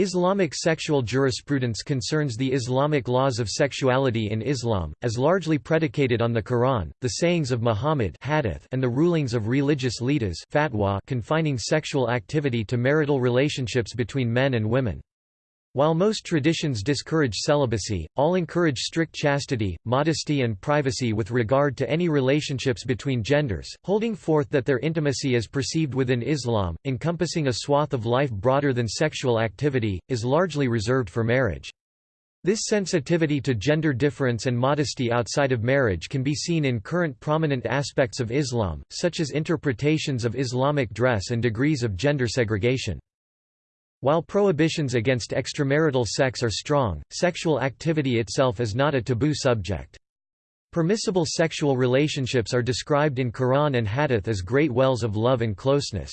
Islamic sexual jurisprudence concerns the Islamic laws of sexuality in Islam, as largely predicated on the Quran, the sayings of Muhammad hadith, and the rulings of religious leaders fatwa confining sexual activity to marital relationships between men and women. While most traditions discourage celibacy, all encourage strict chastity, modesty and privacy with regard to any relationships between genders, holding forth that their intimacy as perceived within Islam, encompassing a swath of life broader than sexual activity, is largely reserved for marriage. This sensitivity to gender difference and modesty outside of marriage can be seen in current prominent aspects of Islam, such as interpretations of Islamic dress and degrees of gender segregation. While prohibitions against extramarital sex are strong, sexual activity itself is not a taboo subject. Permissible sexual relationships are described in Quran and Hadith as great wells of love and closeness.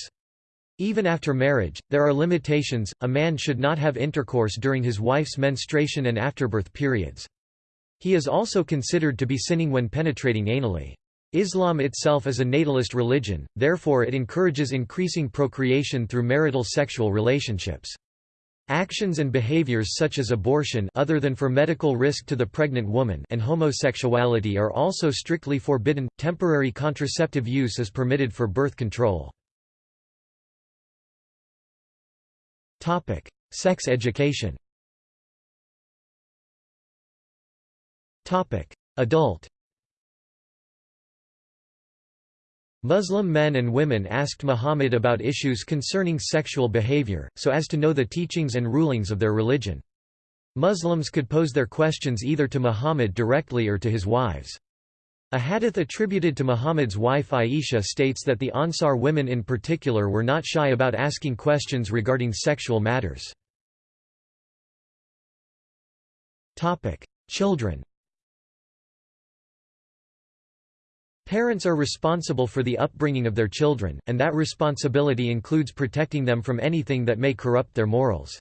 Even after marriage, there are limitations, a man should not have intercourse during his wife's menstruation and afterbirth periods. He is also considered to be sinning when penetrating anally. Islam itself is a natalist religion, therefore it encourages increasing procreation through marital sexual relationships. Actions and behaviors such as abortion other than for medical risk to the pregnant woman and homosexuality are also strictly forbidden. Temporary contraceptive use is permitted for birth control. Topic: Sex education. Topic: Adult Muslim men and women asked Muhammad about issues concerning sexual behavior, so as to know the teachings and rulings of their religion. Muslims could pose their questions either to Muhammad directly or to his wives. A hadith attributed to Muhammad's wife Aisha states that the Ansar women in particular were not shy about asking questions regarding sexual matters. Children Parents are responsible for the upbringing of their children, and that responsibility includes protecting them from anything that may corrupt their morals.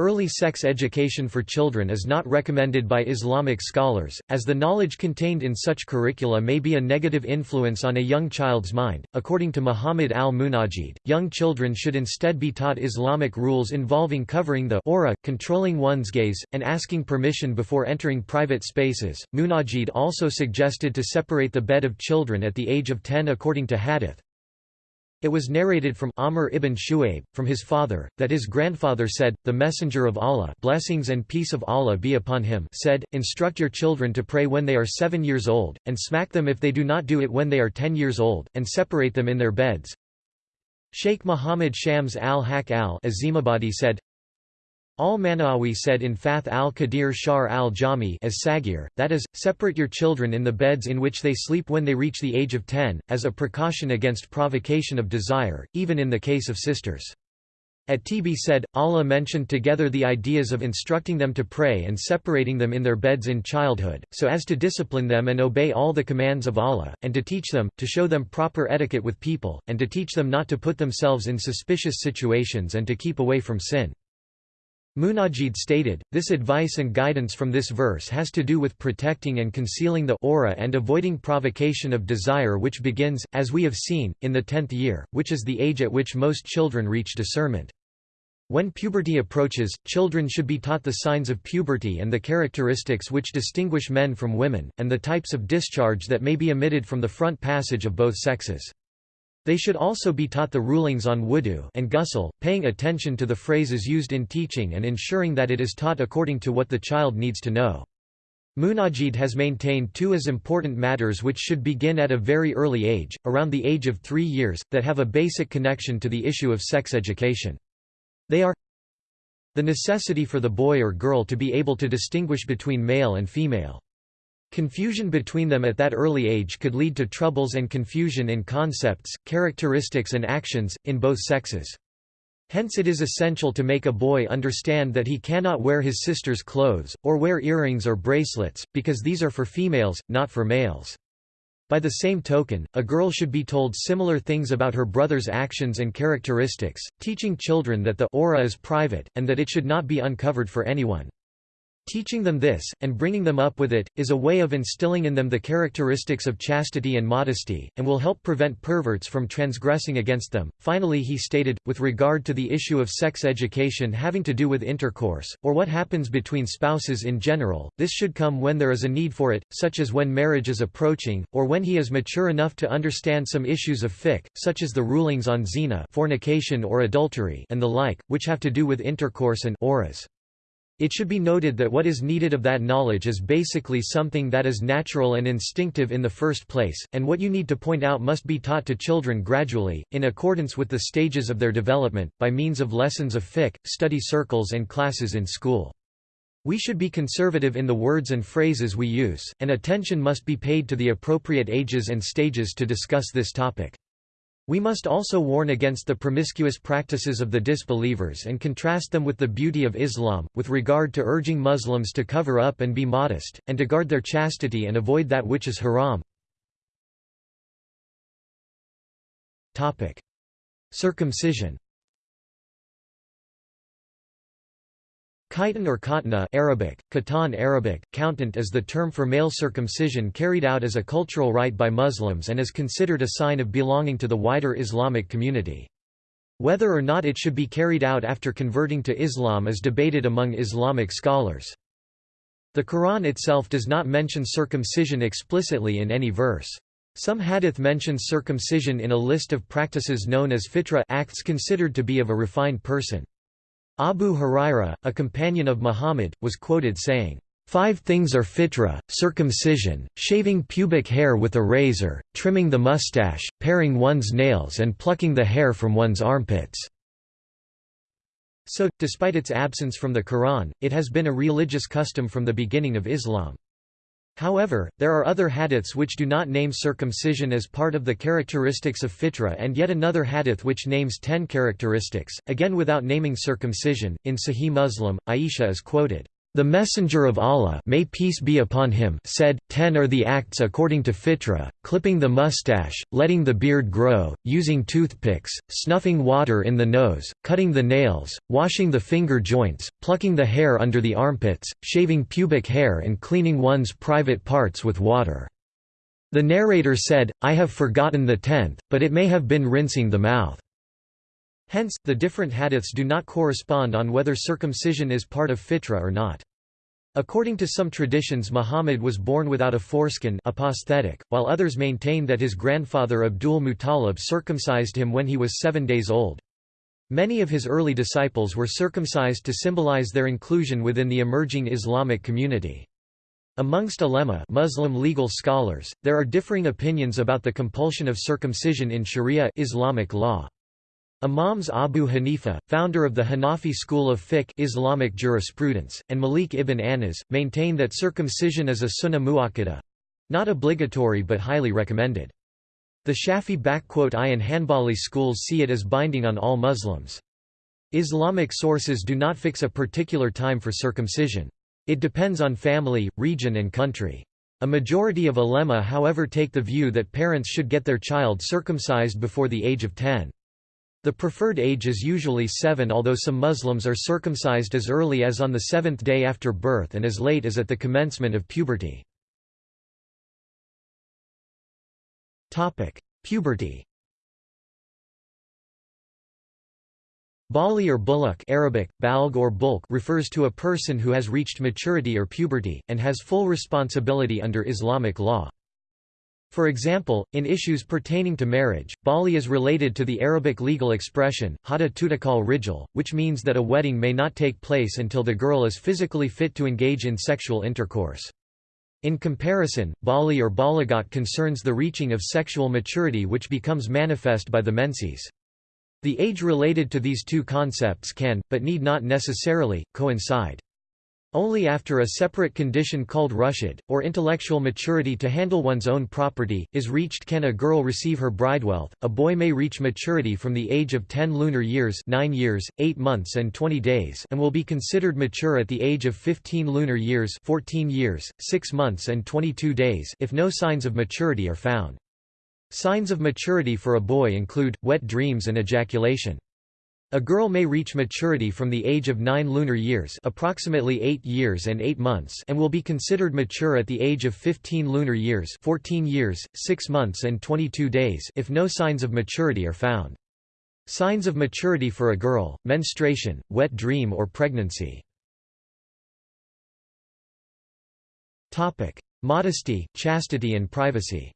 Early sex education for children is not recommended by Islamic scholars, as the knowledge contained in such curricula may be a negative influence on a young child's mind. According to Muhammad al-Munajid, young children should instead be taught Islamic rules involving covering the aura, controlling one's gaze, and asking permission before entering private spaces. Munajid also suggested to separate the bed of children at the age of 10 according to hadith, it was narrated from Amr ibn Shu'aib, from his father, that his grandfather said, The Messenger of Allah blessings and peace of Allah be upon him said, Instruct your children to pray when they are seven years old, and smack them if they do not do it when they are ten years old, and separate them in their beds. Sheikh Muhammad Shams al-Haq al-Azimabadi said, Al-Manawi said in Fath al-Qadir Shar al-Jami as Sagir, that is, separate your children in the beds in which they sleep when they reach the age of 10, as a precaution against provocation of desire, even in the case of sisters. At-Tibi said, Allah mentioned together the ideas of instructing them to pray and separating them in their beds in childhood, so as to discipline them and obey all the commands of Allah, and to teach them, to show them proper etiquette with people, and to teach them not to put themselves in suspicious situations and to keep away from sin. Munajid stated, this advice and guidance from this verse has to do with protecting and concealing the aura and avoiding provocation of desire which begins, as we have seen, in the tenth year, which is the age at which most children reach discernment. When puberty approaches, children should be taught the signs of puberty and the characteristics which distinguish men from women, and the types of discharge that may be emitted from the front passage of both sexes. They should also be taught the rulings on wudu and ghusl, paying attention to the phrases used in teaching and ensuring that it is taught according to what the child needs to know. Munajid has maintained two as important matters which should begin at a very early age, around the age of three years, that have a basic connection to the issue of sex education. They are the necessity for the boy or girl to be able to distinguish between male and female. Confusion between them at that early age could lead to troubles and confusion in concepts, characteristics and actions, in both sexes. Hence it is essential to make a boy understand that he cannot wear his sister's clothes, or wear earrings or bracelets, because these are for females, not for males. By the same token, a girl should be told similar things about her brother's actions and characteristics, teaching children that the aura is private, and that it should not be uncovered for anyone. Teaching them this, and bringing them up with it, is a way of instilling in them the characteristics of chastity and modesty, and will help prevent perverts from transgressing against them. Finally, he stated, with regard to the issue of sex education having to do with intercourse, or what happens between spouses in general, this should come when there is a need for it, such as when marriage is approaching, or when he is mature enough to understand some issues of fiqh, such as the rulings on zina fornication or adultery and the like, which have to do with intercourse and auras. It should be noted that what is needed of that knowledge is basically something that is natural and instinctive in the first place, and what you need to point out must be taught to children gradually, in accordance with the stages of their development, by means of lessons of fiqh, study circles and classes in school. We should be conservative in the words and phrases we use, and attention must be paid to the appropriate ages and stages to discuss this topic. We must also warn against the promiscuous practices of the disbelievers and contrast them with the beauty of Islam, with regard to urging Muslims to cover up and be modest, and to guard their chastity and avoid that which is haram. Circumcision Khitan or khatna Arabic, Khatan Arabic, countant is the term for male circumcision carried out as a cultural rite by Muslims and is considered a sign of belonging to the wider Islamic community. Whether or not it should be carried out after converting to Islam is debated among Islamic scholars. The Quran itself does not mention circumcision explicitly in any verse. Some hadith mentions circumcision in a list of practices known as fitra acts considered to be of a refined person. Abu Huraira, a companion of Muhammad, was quoted saying, Five things are fitra, circumcision, shaving pubic hair with a razor, trimming the mustache, paring one's nails and plucking the hair from one's armpits." So, despite its absence from the Quran, it has been a religious custom from the beginning of Islam. However, there are other hadiths which do not name circumcision as part of the characteristics of fitra and yet another hadith which names ten characteristics, again without naming circumcision. In Sahih Muslim, Aisha is quoted, the Messenger of Allah may peace be upon him said, ten are the acts according to fitra, clipping the mustache, letting the beard grow, using toothpicks, snuffing water in the nose, cutting the nails, washing the finger joints, plucking the hair under the armpits, shaving pubic hair and cleaning one's private parts with water." The narrator said, I have forgotten the tenth, but it may have been rinsing the mouth. Hence, the different hadiths do not correspond on whether circumcision is part of fitra or not. According to some traditions Muhammad was born without a foreskin aposthetic, while others maintain that his grandfather Abdul Muttalib circumcised him when he was seven days old. Many of his early disciples were circumcised to symbolize their inclusion within the emerging Islamic community. Amongst ulema Muslim legal scholars, there are differing opinions about the compulsion of circumcision in Sharia Islamic law. Imams Abu Hanifa, founder of the Hanafi school of fiqh Islamic jurisprudence, and Malik ibn Anas, maintain that circumcision is a sunnah mu'akkada—not obligatory but highly recommended. The Shafi-I and Hanbali schools see it as binding on all Muslims. Islamic sources do not fix a particular time for circumcision. It depends on family, region and country. A majority of ulema however take the view that parents should get their child circumcised before the age of 10. The preferred age is usually seven although some Muslims are circumcised as early as on the seventh day after birth and as late as at the commencement of puberty. Puberty Bali or buluk Arabic, balg or bulk refers to a person who has reached maturity or puberty, and has full responsibility under Islamic law. For example, in issues pertaining to marriage, Bali is related to the Arabic legal expression, hada rijal, which means that a wedding may not take place until the girl is physically fit to engage in sexual intercourse. In comparison, Bali or balagat concerns the reaching of sexual maturity which becomes manifest by the menses. The age related to these two concepts can, but need not necessarily, coincide. Only after a separate condition called rushd, or intellectual maturity to handle one's own property, is reached can a girl receive her bridewealth. A boy may reach maturity from the age of 10 lunar years 9 years, 8 months and 20 days and will be considered mature at the age of 15 lunar years 14 years, 6 months and 22 days if no signs of maturity are found. Signs of maturity for a boy include, wet dreams and ejaculation. A girl may reach maturity from the age of 9 lunar years approximately 8 years and 8 months and will be considered mature at the age of 15 lunar years 14 years, 6 months and 22 days if no signs of maturity are found. Signs of maturity for a girl, menstruation, wet dream or pregnancy. Modesty, chastity and privacy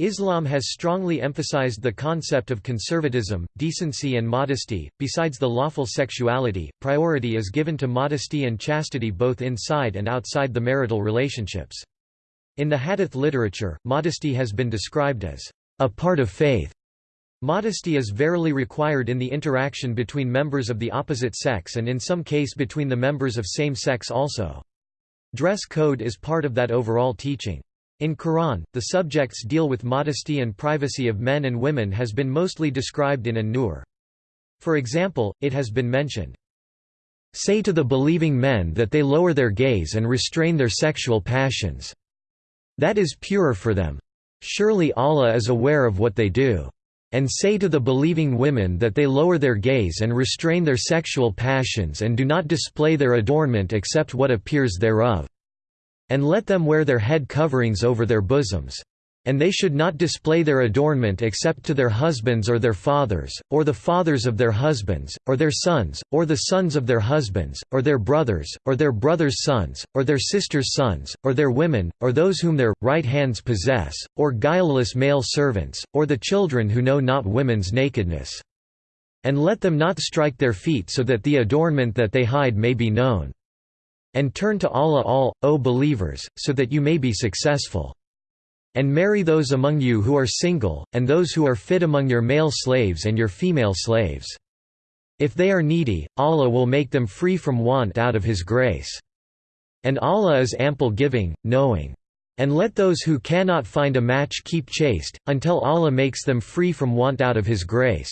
Islam has strongly emphasized the concept of conservatism, decency and modesty. Besides the lawful sexuality, priority is given to modesty and chastity both inside and outside the marital relationships. In the hadith literature, modesty has been described as a part of faith. Modesty is verily required in the interaction between members of the opposite sex and in some case between the members of same sex also. Dress code is part of that overall teaching. In Quran, the subjects deal with modesty and privacy of men and women has been mostly described in An-Nur. For example, it has been mentioned, Say to the believing men that they lower their gaze and restrain their sexual passions. That is purer for them. Surely Allah is aware of what they do. And say to the believing women that they lower their gaze and restrain their sexual passions and do not display their adornment except what appears thereof. And let them wear their head coverings over their bosoms. And they should not display their adornment except to their husbands or their fathers, or the fathers of their husbands, or their sons, or the sons of their husbands, or their brothers, or their brothers' sons, or their sisters' sons, or their women, or those whom their right hands possess, or guileless male servants, or the children who know not women's nakedness. And let them not strike their feet so that the adornment that they hide may be known. And turn to Allah all, O believers, so that you may be successful. And marry those among you who are single, and those who are fit among your male slaves and your female slaves. If they are needy, Allah will make them free from want out of His grace. And Allah is ample giving, knowing. And let those who cannot find a match keep chaste, until Allah makes them free from want out of His grace.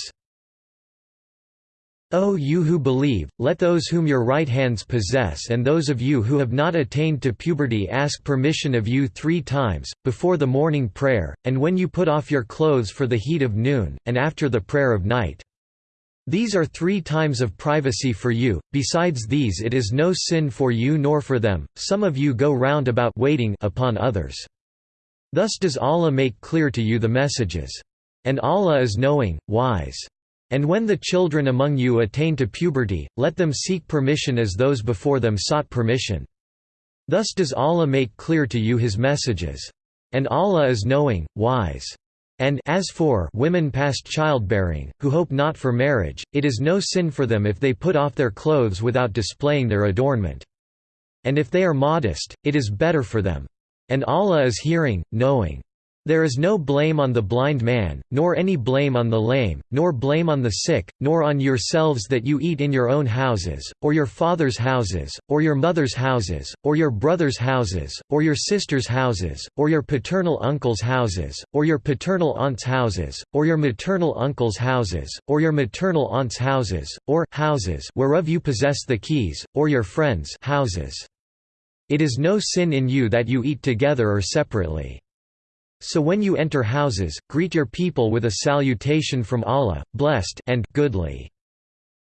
O you who believe, let those whom your right hands possess and those of you who have not attained to puberty ask permission of you three times, before the morning prayer, and when you put off your clothes for the heat of noon, and after the prayer of night. These are three times of privacy for you, besides these it is no sin for you nor for them, some of you go round about waiting upon others. Thus does Allah make clear to you the messages. And Allah is knowing, wise. And when the children among you attain to puberty, let them seek permission as those before them sought permission. Thus does Allah make clear to you His messages. And Allah is knowing, wise. And as for women past childbearing, who hope not for marriage, it is no sin for them if they put off their clothes without displaying their adornment. And if they are modest, it is better for them. And Allah is hearing, knowing. There is no blame on the blind man, nor any blame on the lame, nor blame on the sick, nor on yourselves that you eat in your own houses, or your father's houses, or your mother's houses, or your brother's houses, or your sister's houses, or your paternal uncle's houses, or your paternal aunt's houses, or your maternal uncle's houses, or your maternal aunt's houses, or houses whereof you possess the keys, or your friends' houses. It is no sin in you that you eat together or separately. So when you enter houses, greet your people with a salutation from Allah, blessed and goodly.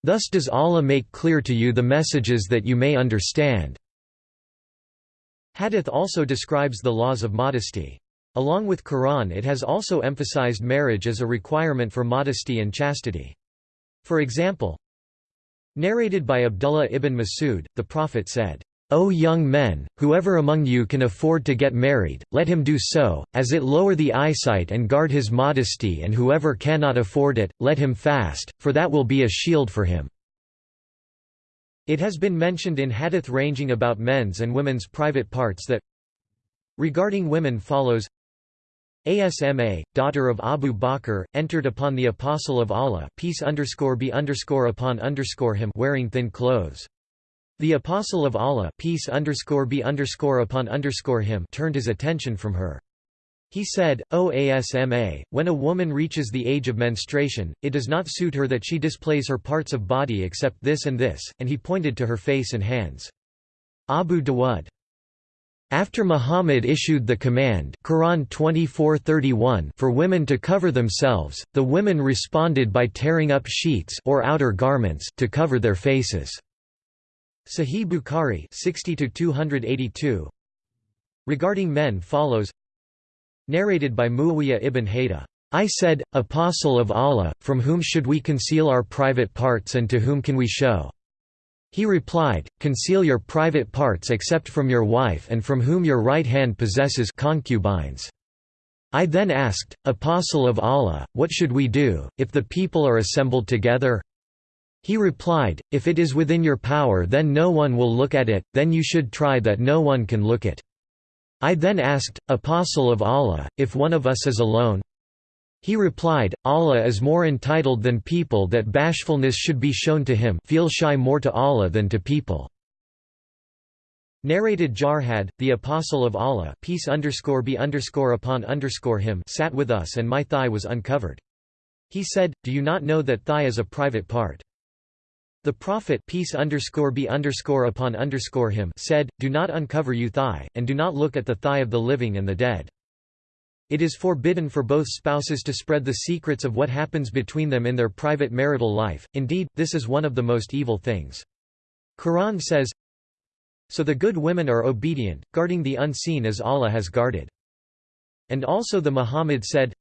Thus does Allah make clear to you the messages that you may understand. Hadith also describes the laws of modesty. Along with Quran it has also emphasized marriage as a requirement for modesty and chastity. For example, narrated by Abdullah ibn Masud, the Prophet said, O young men, whoever among you can afford to get married, let him do so, as it lower the eyesight and guard his modesty and whoever cannot afford it, let him fast, for that will be a shield for him." It has been mentioned in hadith ranging about men's and women's private parts that regarding women follows Asma, daughter of Abu Bakr, entered upon the Apostle of Allah peace underscore be underscore upon underscore him wearing thin clothes. The Apostle of Allah peace underscore be underscore upon underscore him turned his attention from her. He said, O Asma, when a woman reaches the age of menstruation, it does not suit her that she displays her parts of body except this and this, and he pointed to her face and hands. Abu Dawud. After Muhammad issued the command Quran 24:31 for women to cover themselves, the women responded by tearing up sheets or outer garments to cover their faces. Sahih Bukhari 60 282 Regarding men follows Narrated by Muawiyah ibn Hayda I said, Apostle of Allah, from whom should we conceal our private parts and to whom can we show? He replied, Conceal your private parts except from your wife and from whom your right hand possesses concubines. I then asked, Apostle of Allah, what should we do, if the people are assembled together? He replied, If it is within your power then no one will look at it, then you should try that no one can look it. I then asked, Apostle of Allah, if one of us is alone, he replied, Allah is more entitled than people that bashfulness should be shown to him feel shy more to Allah than to people. Narrated Jarhad, the Apostle of Allah peace underscore be underscore upon underscore him sat with us and my thigh was uncovered. He said, Do you not know that thigh is a private part? The Prophet peace underscore be underscore upon underscore him said, Do not uncover you thigh, and do not look at the thigh of the living and the dead. It is forbidden for both spouses to spread the secrets of what happens between them in their private marital life, indeed, this is one of the most evil things. Quran says, So the good women are obedient, guarding the unseen as Allah has guarded. And also the Muhammad said,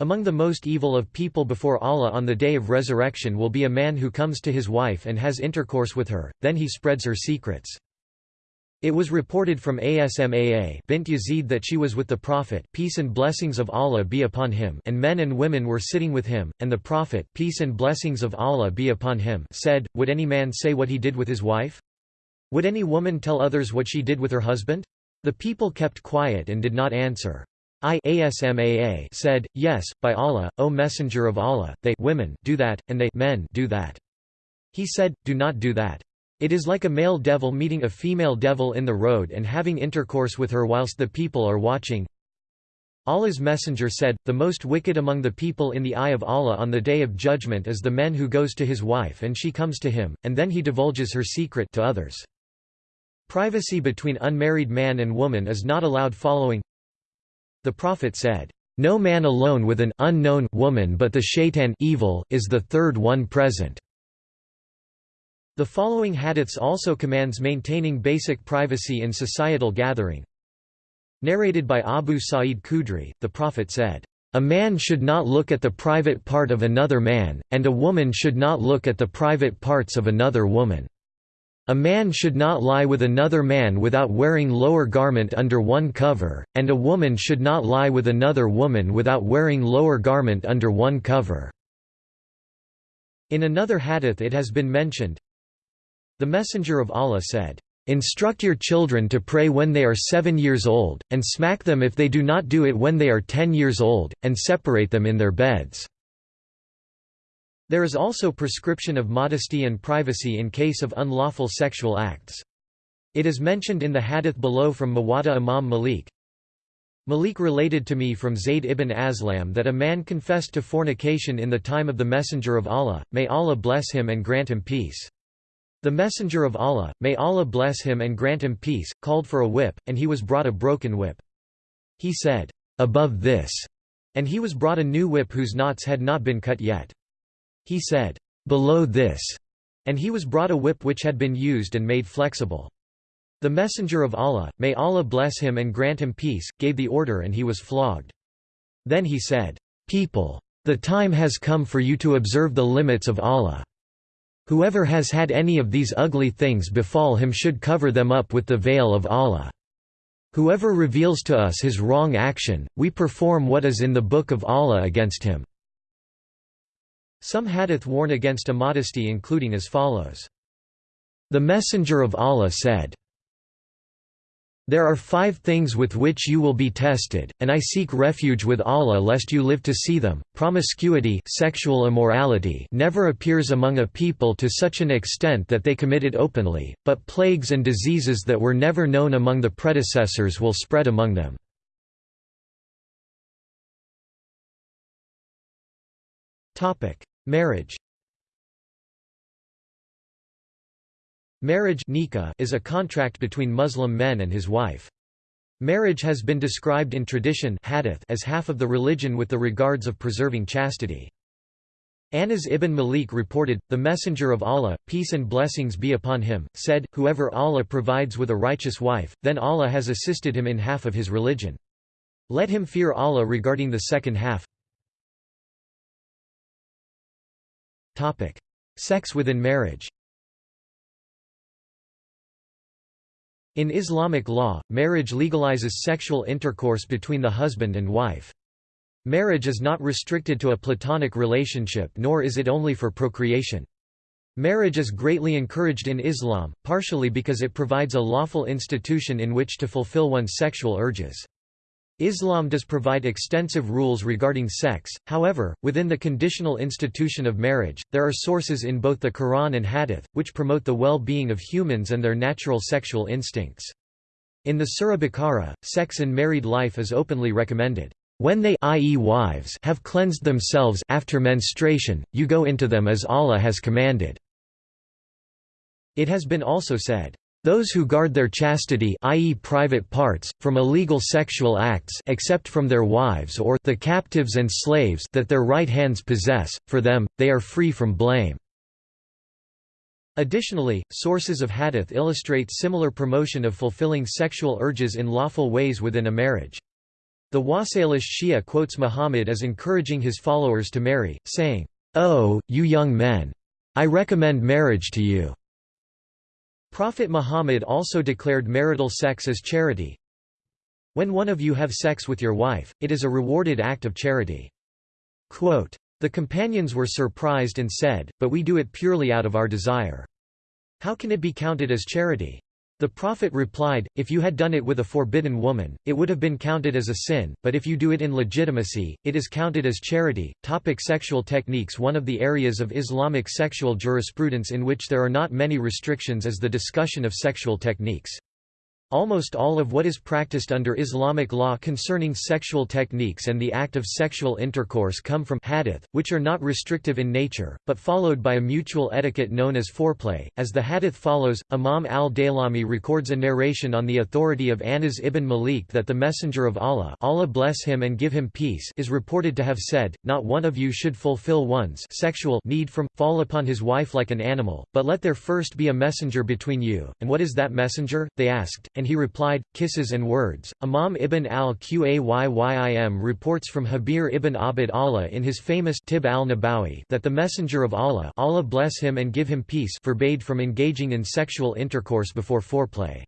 Among the most evil of people before Allah on the day of resurrection will be a man who comes to his wife and has intercourse with her, then he spreads her secrets. It was reported from Asmaa bint Yazid that she was with the Prophet peace and blessings of Allah be upon him and men and women were sitting with him, and the Prophet peace and blessings of Allah be upon him said, Would any man say what he did with his wife? Would any woman tell others what she did with her husband? The people kept quiet and did not answer. I Asmaa said, Yes, by Allah, O Messenger of Allah, they women do that, and they men do that. He said, Do not do that. It is like a male devil meeting a female devil in the road and having intercourse with her whilst the people are watching. Allah's messenger said, The most wicked among the people in the eye of Allah on the day of judgment is the man who goes to his wife and she comes to him, and then he divulges her secret to others. Privacy between unmarried man and woman is not allowed following The Prophet said, No man alone with an unknown woman but the shaitan evil is the third one present. The following hadiths also commands maintaining basic privacy in societal gathering. Narrated by Abu Sa'id Khudri, the Prophet said, "...a man should not look at the private part of another man, and a woman should not look at the private parts of another woman. A man should not lie with another man without wearing lower garment under one cover, and a woman should not lie with another woman without wearing lower garment under one cover." In another hadith it has been mentioned, the Messenger of Allah said, Instruct your children to pray when they are seven years old, and smack them if they do not do it when they are ten years old, and separate them in their beds." There is also prescription of modesty and privacy in case of unlawful sexual acts. It is mentioned in the hadith below from Muwatta Imam Malik. Malik related to me from Zayd ibn Aslam that a man confessed to fornication in the time of the Messenger of Allah, may Allah bless him and grant him peace. The Messenger of Allah, may Allah bless him and grant him peace, called for a whip, and he was brought a broken whip. He said, "'Above this' and he was brought a new whip whose knots had not been cut yet. He said, "'Below this' and he was brought a whip which had been used and made flexible. The Messenger of Allah, may Allah bless him and grant him peace, gave the order and he was flogged. Then he said, People! The time has come for you to observe the limits of Allah. Whoever has had any of these ugly things befall him should cover them up with the veil of Allah. Whoever reveals to us his wrong action, we perform what is in the book of Allah against him." Some hadith warn against immodesty including as follows. The Messenger of Allah said, there are five things with which you will be tested, and I seek refuge with Allah lest you live to see them. Promiscuity sexual immorality never appears among a people to such an extent that they commit it openly, but plagues and diseases that were never known among the predecessors will spread among them. Marriage Marriage nikah is a contract between Muslim men and his wife. Marriage has been described in tradition hadith as half of the religion with the regards of preserving chastity. Anas ibn Malik reported, the Messenger of Allah, peace and blessings be upon him, said, Whoever Allah provides with a righteous wife, then Allah has assisted him in half of his religion. Let him fear Allah regarding the second half. Sex within marriage In Islamic law, marriage legalizes sexual intercourse between the husband and wife. Marriage is not restricted to a platonic relationship nor is it only for procreation. Marriage is greatly encouraged in Islam, partially because it provides a lawful institution in which to fulfill one's sexual urges. Islam does provide extensive rules regarding sex, however, within the conditional institution of marriage, there are sources in both the Quran and Hadith, which promote the well-being of humans and their natural sexual instincts. In the Surah Baqarah, sex in married life is openly recommended. When they i.e. wives have cleansed themselves after menstruation, you go into them as Allah has commanded. It has been also said, those who guard their chastity i.e. private parts, from illegal sexual acts except from their wives or the captives and slaves that their right hands possess, for them, they are free from blame. Additionally, sources of hadith illustrate similar promotion of fulfilling sexual urges in lawful ways within a marriage. The Wasa'il al-Shi'a quotes Muhammad as encouraging his followers to marry, saying, "Oh, you young men! I recommend marriage to you." Prophet Muhammad also declared marital sex as charity. When one of you have sex with your wife, it is a rewarded act of charity. Quote, the companions were surprised and said, but we do it purely out of our desire. How can it be counted as charity? The Prophet replied, If you had done it with a forbidden woman, it would have been counted as a sin, but if you do it in legitimacy, it is counted as charity. Topic sexual techniques One of the areas of Islamic sexual jurisprudence in which there are not many restrictions is the discussion of sexual techniques. Almost all of what is practiced under Islamic law concerning sexual techniques and the act of sexual intercourse come from hadith, which are not restrictive in nature, but followed by a mutual etiquette known as foreplay. As the hadith follows, Imam al-Daylami records a narration on the authority of Anas ibn Malik that the Messenger of Allah Allah bless him and give him peace is reported to have said, Not one of you should fulfill one's sexual need from, fall upon his wife like an animal, but let there first be a messenger between you. And what is that messenger? They asked and he replied, kisses and words. Imam ibn al-Qayyim reports from Jabir ibn Abd Allah in his famous Tib al-Nabawi that the Messenger of Allah Allah bless him and give him peace forbade from engaging in sexual intercourse before foreplay.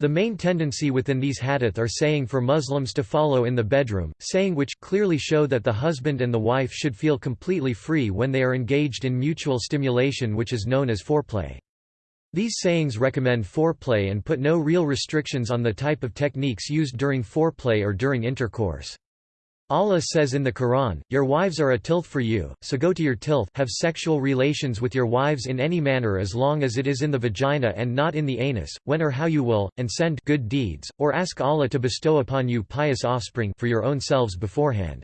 The main tendency within these hadith are saying for Muslims to follow in the bedroom, saying which clearly show that the husband and the wife should feel completely free when they are engaged in mutual stimulation which is known as foreplay. These sayings recommend foreplay and put no real restrictions on the type of techniques used during foreplay or during intercourse. Allah says in the Quran, Your wives are a tilth for you, so go to your tilth have sexual relations with your wives in any manner as long as it is in the vagina and not in the anus, when or how you will, and send good deeds, or ask Allah to bestow upon you pious offspring for your own selves beforehand.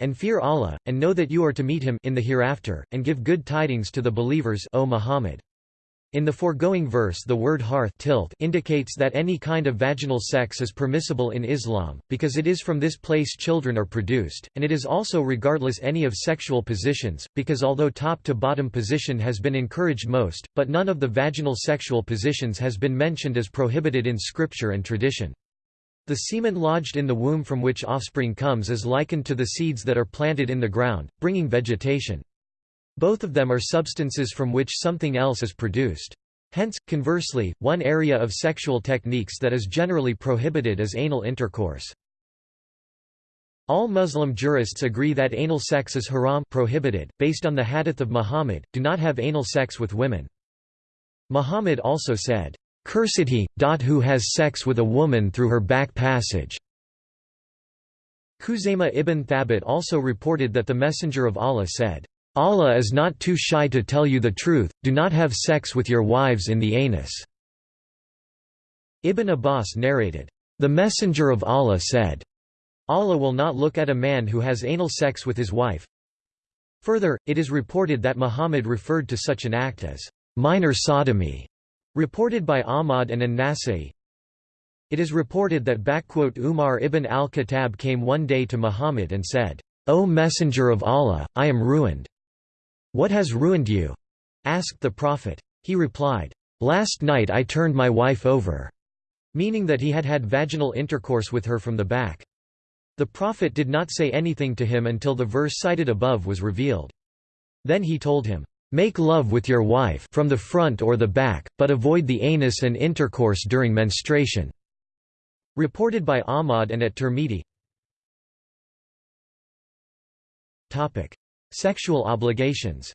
And fear Allah, and know that you are to meet Him in the hereafter, and give good tidings to the believers O Muhammad. In the foregoing verse the word hearth tilth indicates that any kind of vaginal sex is permissible in Islam, because it is from this place children are produced, and it is also regardless any of sexual positions, because although top-to-bottom position has been encouraged most, but none of the vaginal sexual positions has been mentioned as prohibited in scripture and tradition. The semen lodged in the womb from which offspring comes is likened to the seeds that are planted in the ground, bringing vegetation. Both of them are substances from which something else is produced. Hence, conversely, one area of sexual techniques that is generally prohibited is anal intercourse. All Muslim jurists agree that anal sex is haram prohibited, based on the hadith of Muhammad, do not have anal sex with women. Muhammad also said, "'Cursed he, dot who has sex with a woman through her back passage." Khuzaymah ibn Thabit also reported that the Messenger of Allah said, Allah is not too shy to tell you the truth, do not have sex with your wives in the anus." Ibn Abbas narrated, "...the Messenger of Allah said, Allah will not look at a man who has anal sex with his wife." Further, it is reported that Muhammad referred to such an act as, "...minor sodomy." Reported by Ahmad and An-Nasai It is reported that Umar ibn al-Khattab came one day to Muhammad and said, O Messenger of Allah, I am ruined. What has ruined you? asked the Prophet. He replied, Last night I turned my wife over, meaning that he had had vaginal intercourse with her from the back. The Prophet did not say anything to him until the verse cited above was revealed. Then he told him, Make love with your wife from the front or the back, but avoid the anus and intercourse during menstruation." Reported by Ahmad and at Tirmidhi. Sexual obligations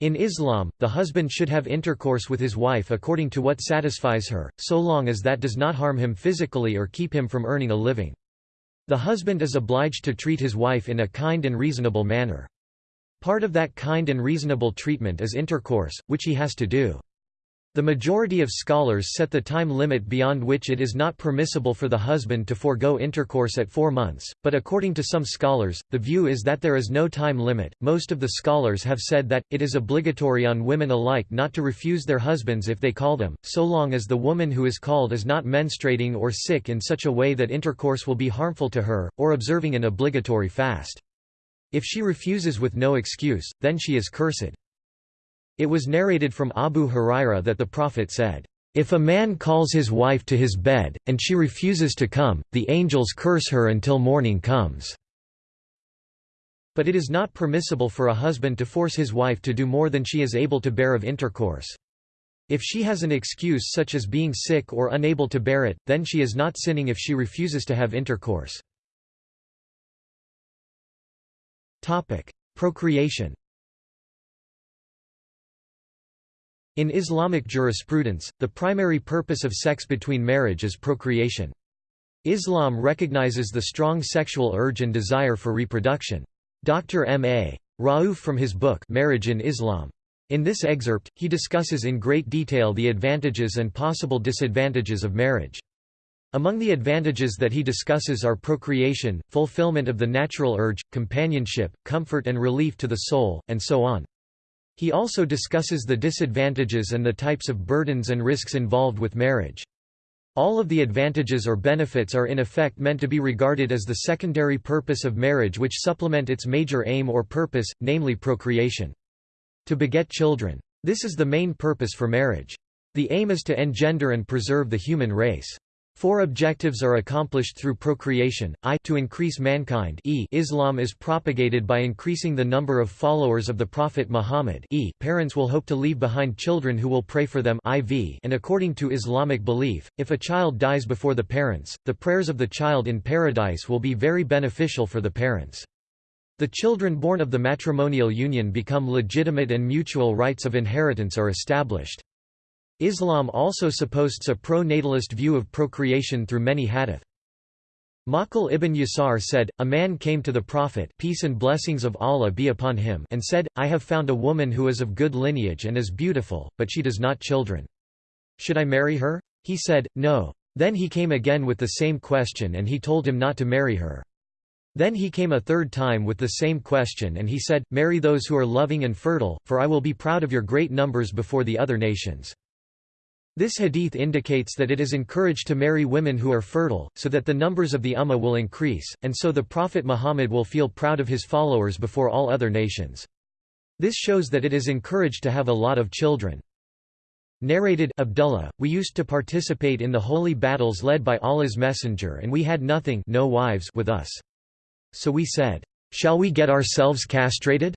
In Islam, the husband should have intercourse with his wife according to what satisfies her, so long as that does not harm him physically or keep him from earning a living. The husband is obliged to treat his wife in a kind and reasonable manner. Part of that kind and reasonable treatment is intercourse, which he has to do. The majority of scholars set the time limit beyond which it is not permissible for the husband to forego intercourse at four months, but according to some scholars, the view is that there is no time limit. Most of the scholars have said that, it is obligatory on women alike not to refuse their husbands if they call them, so long as the woman who is called is not menstruating or sick in such a way that intercourse will be harmful to her, or observing an obligatory fast. If she refuses with no excuse, then she is cursed. It was narrated from Abu Huraira that the Prophet said, "...if a man calls his wife to his bed, and she refuses to come, the angels curse her until morning comes." But it is not permissible for a husband to force his wife to do more than she is able to bear of intercourse. If she has an excuse such as being sick or unable to bear it, then she is not sinning if she refuses to have intercourse. Procreation In Islamic jurisprudence, the primary purpose of sex between marriage is procreation. Islam recognizes the strong sexual urge and desire for reproduction. Dr. M. A. Rauf from his book Marriage in Islam. In this excerpt, he discusses in great detail the advantages and possible disadvantages of marriage. Among the advantages that he discusses are procreation, fulfillment of the natural urge, companionship, comfort and relief to the soul, and so on. He also discusses the disadvantages and the types of burdens and risks involved with marriage. All of the advantages or benefits are in effect meant to be regarded as the secondary purpose of marriage which supplement its major aim or purpose, namely procreation. To beget children. This is the main purpose for marriage. The aim is to engender and preserve the human race. Four objectives are accomplished through procreation, i to increase mankind e Islam is propagated by increasing the number of followers of the Prophet Muhammad e parents will hope to leave behind children who will pray for them iv and according to Islamic belief, if a child dies before the parents, the prayers of the child in paradise will be very beneficial for the parents. The children born of the matrimonial union become legitimate and mutual rights of inheritance are established. Islam also supposts a pro-natalist view of procreation through many hadith. Maqil ibn Yasar said, A man came to the Prophet peace and blessings of Allah be upon him and said, I have found a woman who is of good lineage and is beautiful, but she does not children. Should I marry her? He said, No. Then he came again with the same question and he told him not to marry her. Then he came a third time with the same question and he said, Marry those who are loving and fertile, for I will be proud of your great numbers before the other nations. This hadith indicates that it is encouraged to marry women who are fertile, so that the numbers of the Ummah will increase, and so the Prophet Muhammad will feel proud of his followers before all other nations. This shows that it is encouraged to have a lot of children. Narrated Abdullah, we used to participate in the holy battles led by Allah's messenger and we had nothing no wives with us. So we said, "'Shall we get ourselves castrated?'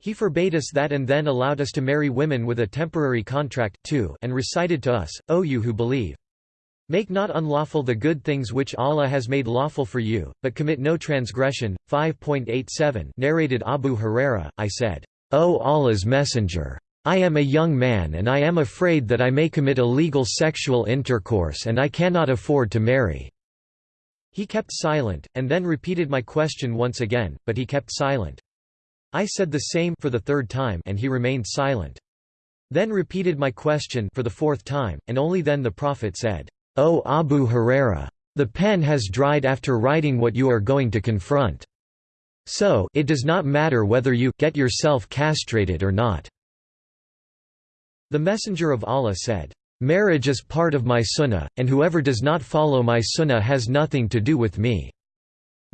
He forbade us that and then allowed us to marry women with a temporary contract too and recited to us, O you who believe. Make not unlawful the good things which Allah has made lawful for you, but commit no transgression. 5.87 Narrated Abu Huraira, I said, O Allah's Messenger! I am a young man and I am afraid that I may commit illegal sexual intercourse and I cannot afford to marry." He kept silent, and then repeated my question once again, but he kept silent. I said the same for the third time and he remained silent. Then repeated my question for the fourth time, and only then the Prophet said, O Abu Huraira! The pen has dried after writing what you are going to confront. So it does not matter whether you get yourself castrated or not. The Messenger of Allah said, "'Marriage is part of my sunnah, and whoever does not follow my sunnah has nothing to do with me.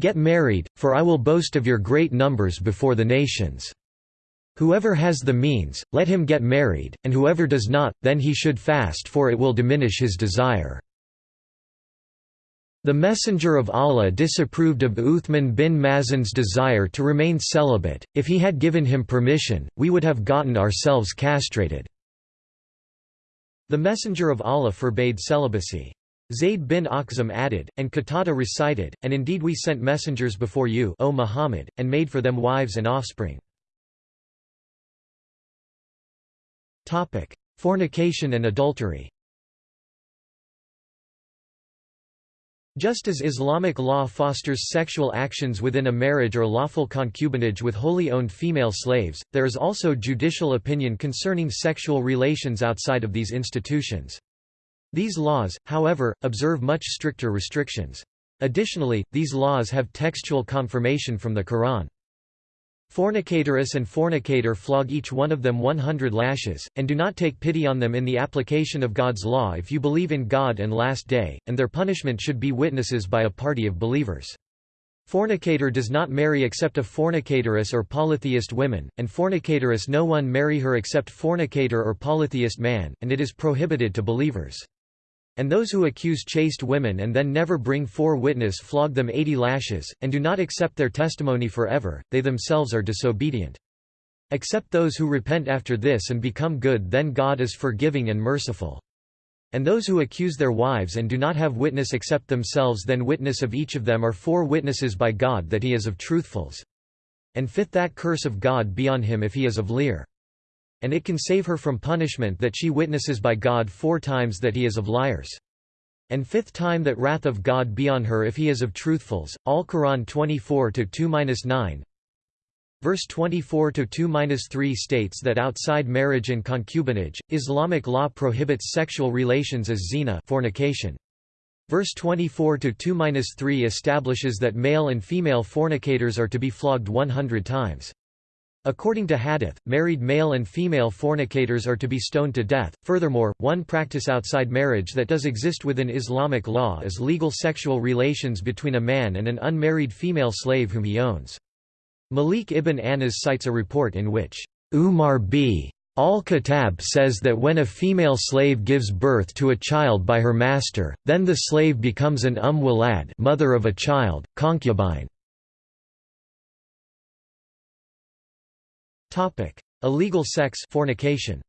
Get married, for I will boast of your great numbers before the nations. Whoever has the means, let him get married, and whoever does not, then he should fast for it will diminish his desire.' The Messenger of Allah disapproved of Uthman bin Mazun's desire to remain celibate, if he had given him permission, we would have gotten ourselves castrated. The Messenger of Allah forbade celibacy. Zayd bin Akhzam added, and Qatada recited, and indeed we sent messengers before you O Muhammad, and made for them wives and offspring. Fornication and adultery Just as Islamic law fosters sexual actions within a marriage or lawful concubinage with wholly owned female slaves, there is also judicial opinion concerning sexual relations outside of these institutions. These laws, however, observe much stricter restrictions. Additionally, these laws have textual confirmation from the Quran. Fornicatoress and fornicator flog each one of them 100 lashes, and do not take pity on them in the application of God's law if you believe in God and Last Day, and their punishment should be witnesses by a party of believers. Fornicator does not marry except a fornicatoress or polytheist woman, and fornicatoress no one marry her except fornicator or polytheist man, and it is prohibited to believers. And those who accuse chaste women and then never bring four witness flog them eighty lashes, and do not accept their testimony forever, they themselves are disobedient. Except those who repent after this and become good then God is forgiving and merciful. And those who accuse their wives and do not have witness except themselves then witness of each of them are four witnesses by God that he is of truthfuls. And fifth that curse of God be on him if he is of Lear and it can save her from punishment that she witnesses by God four times that he is of liars. And fifth time that wrath of God be on her if he is of truthfuls. Al Quran 24-2-9 Verse 24-2-3 states that outside marriage and concubinage, Islamic law prohibits sexual relations as zina fornication. Verse 24-2-3 establishes that male and female fornicators are to be flogged 100 times. According to Hadith, married male and female fornicators are to be stoned to death. Furthermore, one practice outside marriage that does exist within Islamic law is legal sexual relations between a man and an unmarried female slave whom he owns. Malik ibn Anas cites a report in which Umar b. Al-Khattab says that when a female slave gives birth to a child by her master, then the slave becomes an umm walad mother of a child, concubine. Topic: Illegal sex fornication.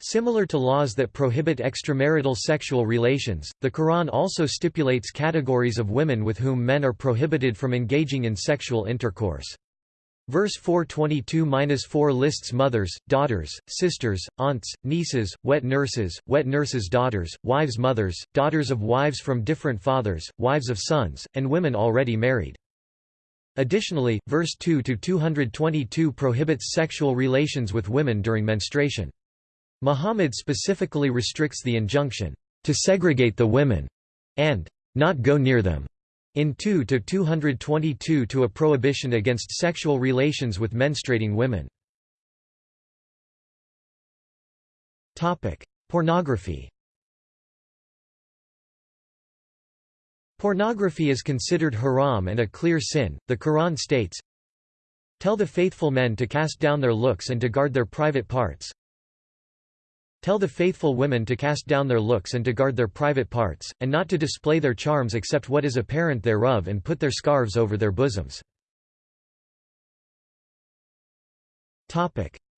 Similar to laws that prohibit extramarital sexual relations, the Quran also stipulates categories of women with whom men are prohibited from engaging in sexual intercourse. Verse 422-4 lists mothers, daughters, sisters, aunts, nieces, wet nurses, wet nurses' daughters, wives' mothers, daughters of wives from different fathers, wives of sons, and women already married. Additionally, verse 2 to 222 prohibits sexual relations with women during menstruation. Muhammad specifically restricts the injunction, to segregate the women, and not go near them, in 2 to 222 to a prohibition against sexual relations with menstruating women. Pornography Pornography is considered haram and a clear sin. The Quran states, Tell the faithful men to cast down their looks and to guard their private parts. Tell the faithful women to cast down their looks and to guard their private parts, and not to display their charms except what is apparent thereof and put their scarves over their bosoms.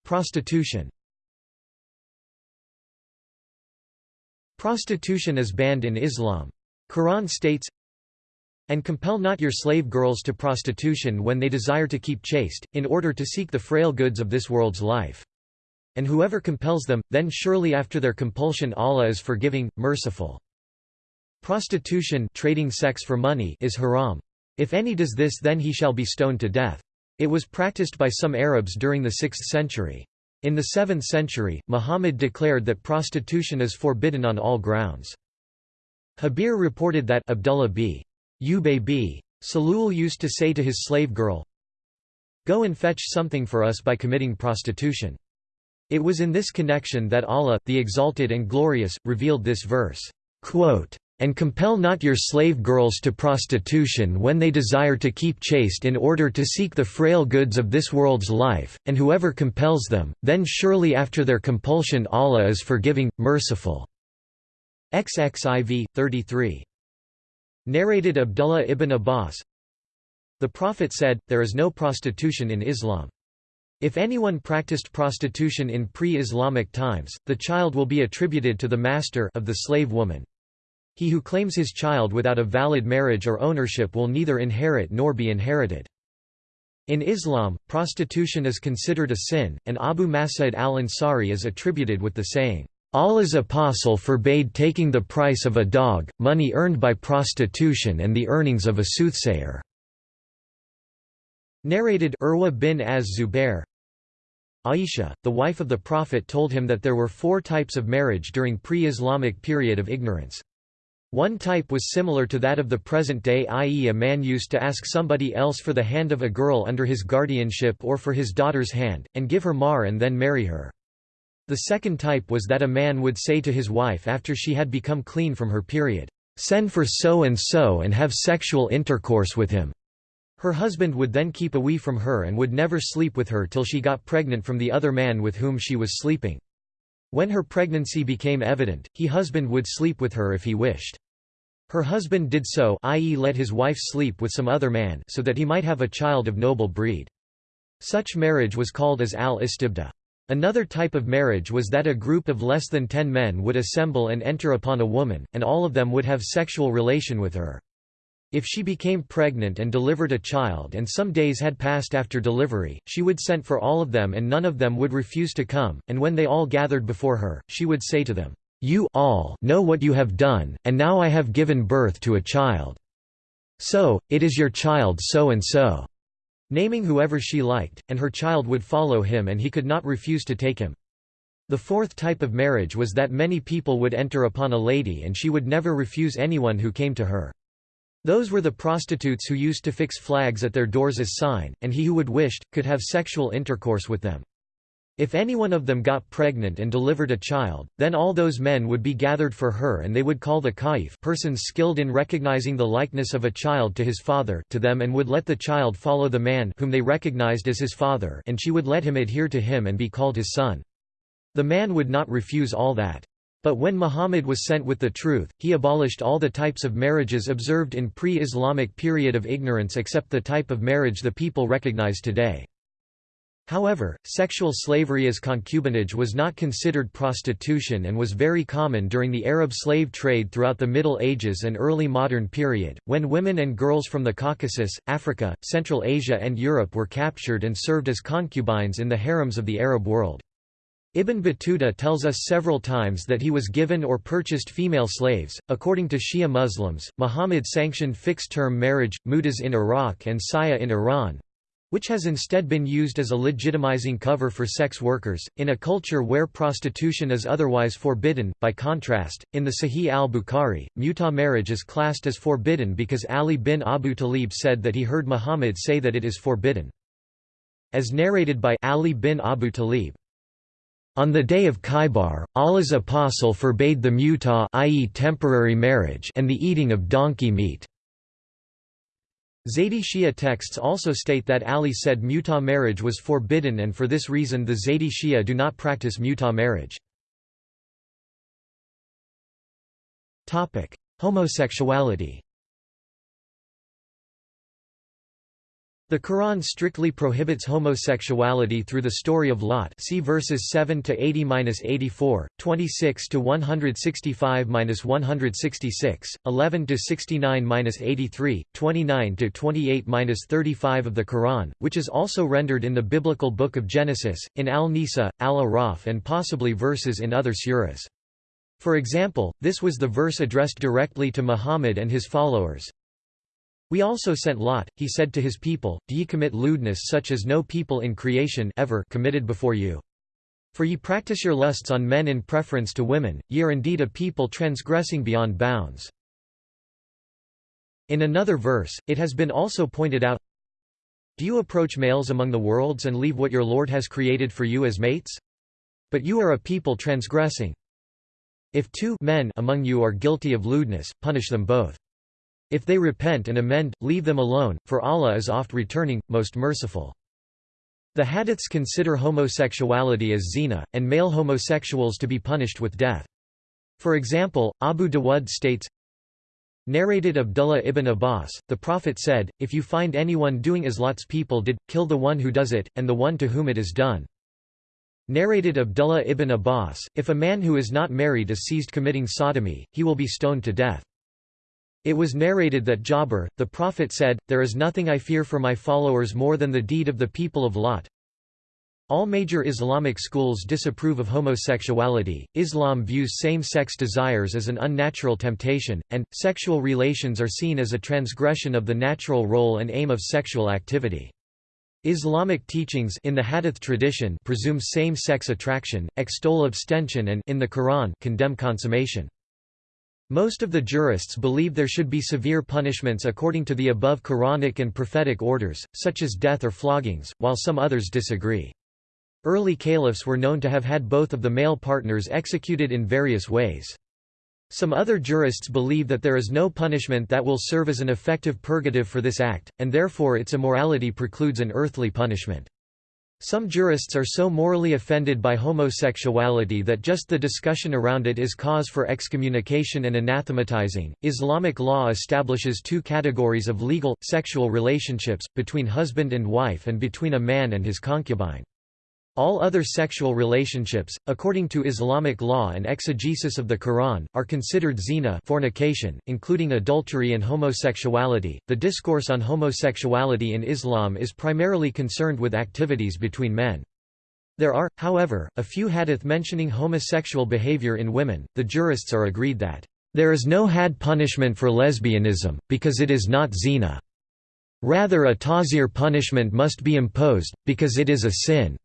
Prostitution Prostitution is banned in Islam. Quran states, and compel not your slave girls to prostitution when they desire to keep chaste, in order to seek the frail goods of this world's life. And whoever compels them, then surely after their compulsion Allah is forgiving, merciful. Prostitution trading sex for money is haram. If any does this then he shall be stoned to death. It was practiced by some Arabs during the 6th century. In the 7th century, Muhammad declared that prostitution is forbidden on all grounds. Jabir reported that Abdullah b. Ubay b. Salul used to say to his slave girl, Go and fetch something for us by committing prostitution. It was in this connection that Allah, the Exalted and Glorious, revealed this verse, quote, and compel not your slave girls to prostitution when they desire to keep chaste in order to seek the frail goods of this world's life, and whoever compels them, then surely after their compulsion Allah is forgiving, merciful." XXIV, 33. Narrated Abdullah ibn Abbas The Prophet said, there is no prostitution in Islam. If anyone practiced prostitution in pre-Islamic times, the child will be attributed to the master of the slave woman. He who claims his child without a valid marriage or ownership will neither inherit nor be inherited. In Islam, prostitution is considered a sin, and Abu Mas'ud al-Ansari is attributed with the saying, Allah's apostle forbade taking the price of a dog, money earned by prostitution and the earnings of a soothsayer." Narrated Urwa bin az-Zubair Aisha, the wife of the Prophet told him that there were four types of marriage during pre-Islamic period of ignorance. One type was similar to that of the present day i.e. a man used to ask somebody else for the hand of a girl under his guardianship or for his daughter's hand, and give her mahr and then marry her. The second type was that a man would say to his wife after she had become clean from her period, "'Send for so-and-so and have sexual intercourse with him." Her husband would then keep away from her and would never sleep with her till she got pregnant from the other man with whom she was sleeping. When her pregnancy became evident, he husband would sleep with her if he wished. Her husband did so i.e. let his wife sleep with some other man so that he might have a child of noble breed. Such marriage was called as al-istibda. Another type of marriage was that a group of less than ten men would assemble and enter upon a woman, and all of them would have sexual relation with her. If she became pregnant and delivered a child and some days had passed after delivery, she would send for all of them and none of them would refuse to come, and when they all gathered before her, she would say to them, you all know what you have done, and now I have given birth to a child. So, it is your child so and so." Naming whoever she liked, and her child would follow him and he could not refuse to take him. The fourth type of marriage was that many people would enter upon a lady and she would never refuse anyone who came to her. Those were the prostitutes who used to fix flags at their doors as sign, and he who would wished, could have sexual intercourse with them. If any one of them got pregnant and delivered a child, then all those men would be gathered for her and they would call the kaif persons skilled in recognizing the likeness of a child to his father to them and would let the child follow the man whom they recognized as his father and she would let him adhere to him and be called his son. The man would not refuse all that. But when Muhammad was sent with the truth, he abolished all the types of marriages observed in pre-Islamic period of ignorance except the type of marriage the people recognize today. However, sexual slavery as concubinage was not considered prostitution and was very common during the Arab slave trade throughout the Middle Ages and early modern period, when women and girls from the Caucasus, Africa, Central Asia and Europe were captured and served as concubines in the harems of the Arab world. Ibn Battuta tells us several times that he was given or purchased female slaves. According to Shia Muslims, Muhammad sanctioned fixed term marriage, mutas in Iraq and saya in Iran, which has instead been used as a legitimizing cover for sex workers, in a culture where prostitution is otherwise forbidden. By contrast, in the Sahih al-Bukhari, muta marriage is classed as forbidden because Ali bin Abu Talib said that he heard Muhammad say that it is forbidden. As narrated by Ali bin Abu Talib, on the day of Khaybar, Allah's apostle forbade the muta i.e. temporary marriage and the eating of donkey meat. Zaydi Shia texts also state that Ali said muta marriage was forbidden and for this reason the Zaydi Shia do not practice muta marriage. Homosexuality The Quran strictly prohibits homosexuality through the story of Lot see verses 7 to 80-84, 26 to 165-166, 11 to 69-83, 29 to 28-35 of the Quran, which is also rendered in the biblical book of Genesis, in Al-Nisa, Al-Araf and possibly verses in other surahs. For example, this was the verse addressed directly to Muhammad and his followers, we also sent Lot, he said to his people, Do ye commit lewdness such as no people in creation ever committed before you? For ye practice your lusts on men in preference to women, ye are indeed a people transgressing beyond bounds. In another verse, it has been also pointed out, Do you approach males among the worlds and leave what your Lord has created for you as mates? But you are a people transgressing. If two men among you are guilty of lewdness, punish them both. If they repent and amend, leave them alone, for Allah is oft returning, most merciful. The hadiths consider homosexuality as zina, and male homosexuals to be punished with death. For example, Abu Dawud states, Narrated Abdullah ibn Abbas, the Prophet said, If you find anyone doing as Lot's people did, kill the one who does it, and the one to whom it is done. Narrated Abdullah ibn Abbas, If a man who is not married is seized committing sodomy, he will be stoned to death. It was narrated that Jabir, the Prophet said, There is nothing I fear for my followers more than the deed of the people of Lot. All major Islamic schools disapprove of homosexuality, Islam views same-sex desires as an unnatural temptation, and, sexual relations are seen as a transgression of the natural role and aim of sexual activity. Islamic teachings in the Hadith tradition presume same-sex attraction, extol abstention and in the Quran condemn consummation. Most of the jurists believe there should be severe punishments according to the above Quranic and prophetic orders, such as death or floggings, while some others disagree. Early caliphs were known to have had both of the male partners executed in various ways. Some other jurists believe that there is no punishment that will serve as an effective purgative for this act, and therefore its immorality precludes an earthly punishment. Some jurists are so morally offended by homosexuality that just the discussion around it is cause for excommunication and anathematizing. Islamic law establishes two categories of legal, sexual relationships, between husband and wife and between a man and his concubine. All other sexual relationships, according to Islamic law and exegesis of the Quran, are considered zina fornication, including adultery and homosexuality. The discourse on homosexuality in Islam is primarily concerned with activities between men. There are, however, a few hadith mentioning homosexual behavior in women. The jurists are agreed that there is no hadd punishment for lesbianism, because it is not zina. Rather a tazir punishment must be imposed, because it is a sin.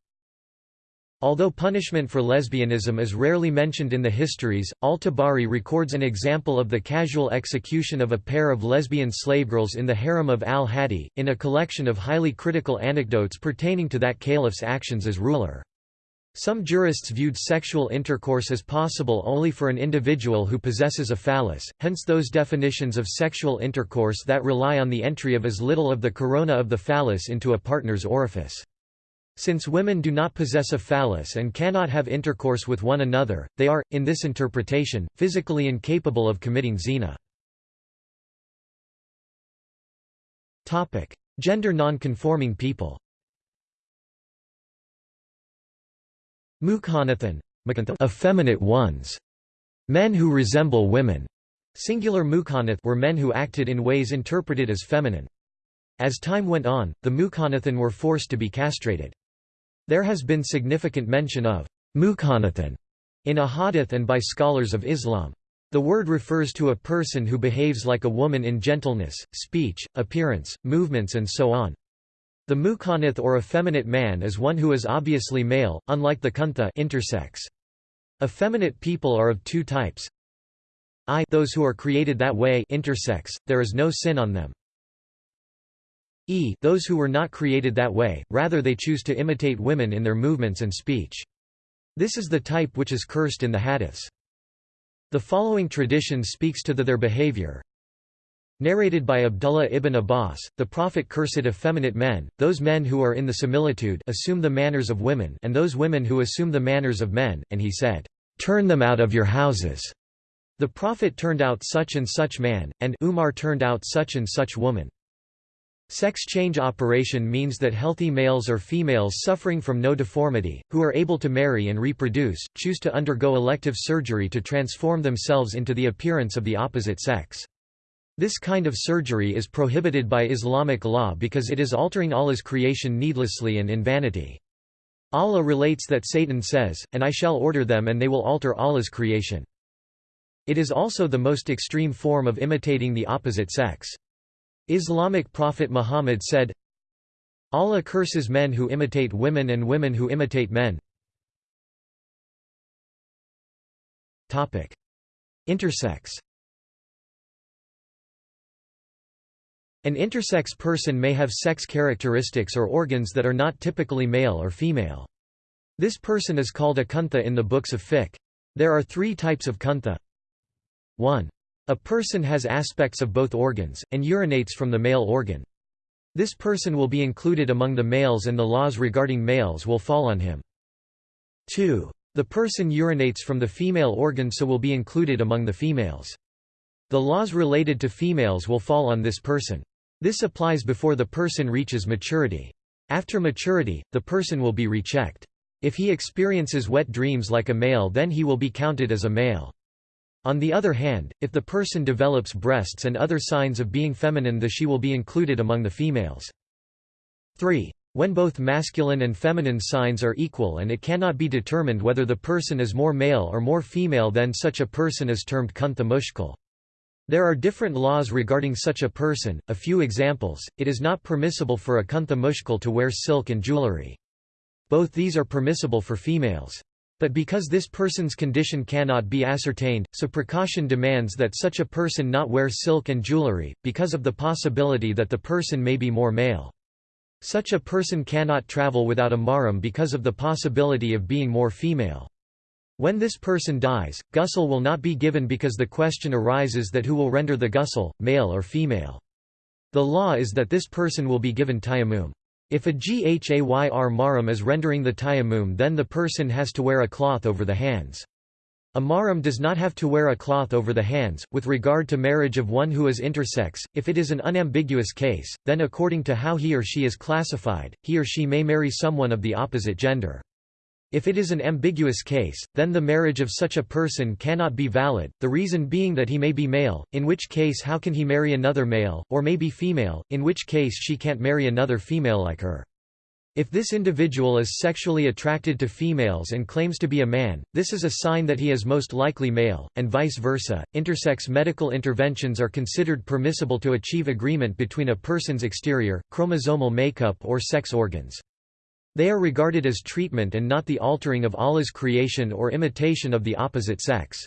Although punishment for lesbianism is rarely mentioned in the histories, al-Tabari records an example of the casual execution of a pair of lesbian slavegirls in the harem of al-Hadi, in a collection of highly critical anecdotes pertaining to that caliph's actions as ruler. Some jurists viewed sexual intercourse as possible only for an individual who possesses a phallus, hence those definitions of sexual intercourse that rely on the entry of as little of the corona of the phallus into a partner's orifice. Since women do not possess a phallus and cannot have intercourse with one another, they are, in this interpretation, physically incapable of committing zina. Gender non-conforming people Mukhanathan effeminate ones, men who resemble women. Singular mukhanath were men who acted in ways interpreted as feminine. As time went on, the mukhanathan were forced to be castrated. There has been significant mention of mukhanathan in a hadith and by scholars of Islam. The word refers to a person who behaves like a woman in gentleness, speech, appearance, movements and so on. The mukhanath or effeminate man is one who is obviously male, unlike the kuntha intersex. Effeminate people are of two types. I those who are created that way intersex, there is no sin on them e those who were not created that way, rather they choose to imitate women in their movements and speech. This is the type which is cursed in the hadiths. The following tradition speaks to the, their behavior. Narrated by Abdullah ibn Abbas, the Prophet cursed effeminate men, those men who are in the similitude assume the manners of women and those women who assume the manners of men, and he said, "'Turn them out of your houses." The Prophet turned out such and such man, and Umar turned out such and such woman. Sex change operation means that healthy males or females suffering from no deformity, who are able to marry and reproduce, choose to undergo elective surgery to transform themselves into the appearance of the opposite sex. This kind of surgery is prohibited by Islamic law because it is altering Allah's creation needlessly and in vanity. Allah relates that Satan says, and I shall order them and they will alter Allah's creation. It is also the most extreme form of imitating the opposite sex. Islamic prophet Muhammad said, Allah curses men who imitate women and women who imitate men. Intersex An intersex person may have sex characteristics or organs that are not typically male or female. This person is called a kuntha in the books of fiqh. There are three types of kuntha. 1. A person has aspects of both organs, and urinates from the male organ. This person will be included among the males and the laws regarding males will fall on him. 2. The person urinates from the female organ so will be included among the females. The laws related to females will fall on this person. This applies before the person reaches maturity. After maturity, the person will be rechecked. If he experiences wet dreams like a male then he will be counted as a male. On the other hand, if the person develops breasts and other signs of being feminine the she will be included among the females. 3. When both masculine and feminine signs are equal and it cannot be determined whether the person is more male or more female then such a person is termed kuntha mushkil. There are different laws regarding such a person, a few examples, it is not permissible for a kuntha mushkil to wear silk and jewelry. Both these are permissible for females. But because this person's condition cannot be ascertained, so precaution demands that such a person not wear silk and jewelry, because of the possibility that the person may be more male. Such a person cannot travel without a mahram because of the possibility of being more female. When this person dies, ghusl will not be given because the question arises that who will render the ghusl, male or female. The law is that this person will be given tayammum. If a ghayr mahram is rendering the tayammum then the person has to wear a cloth over the hands. A mahram does not have to wear a cloth over the hands. With regard to marriage of one who is intersex, if it is an unambiguous case, then according to how he or she is classified, he or she may marry someone of the opposite gender. If it is an ambiguous case, then the marriage of such a person cannot be valid, the reason being that he may be male, in which case how can he marry another male, or may be female, in which case she can't marry another female like her. If this individual is sexually attracted to females and claims to be a man, this is a sign that he is most likely male, and vice versa. Intersex medical interventions are considered permissible to achieve agreement between a person's exterior, chromosomal makeup or sex organs. They are regarded as treatment and not the altering of Allah's creation or imitation of the opposite sex.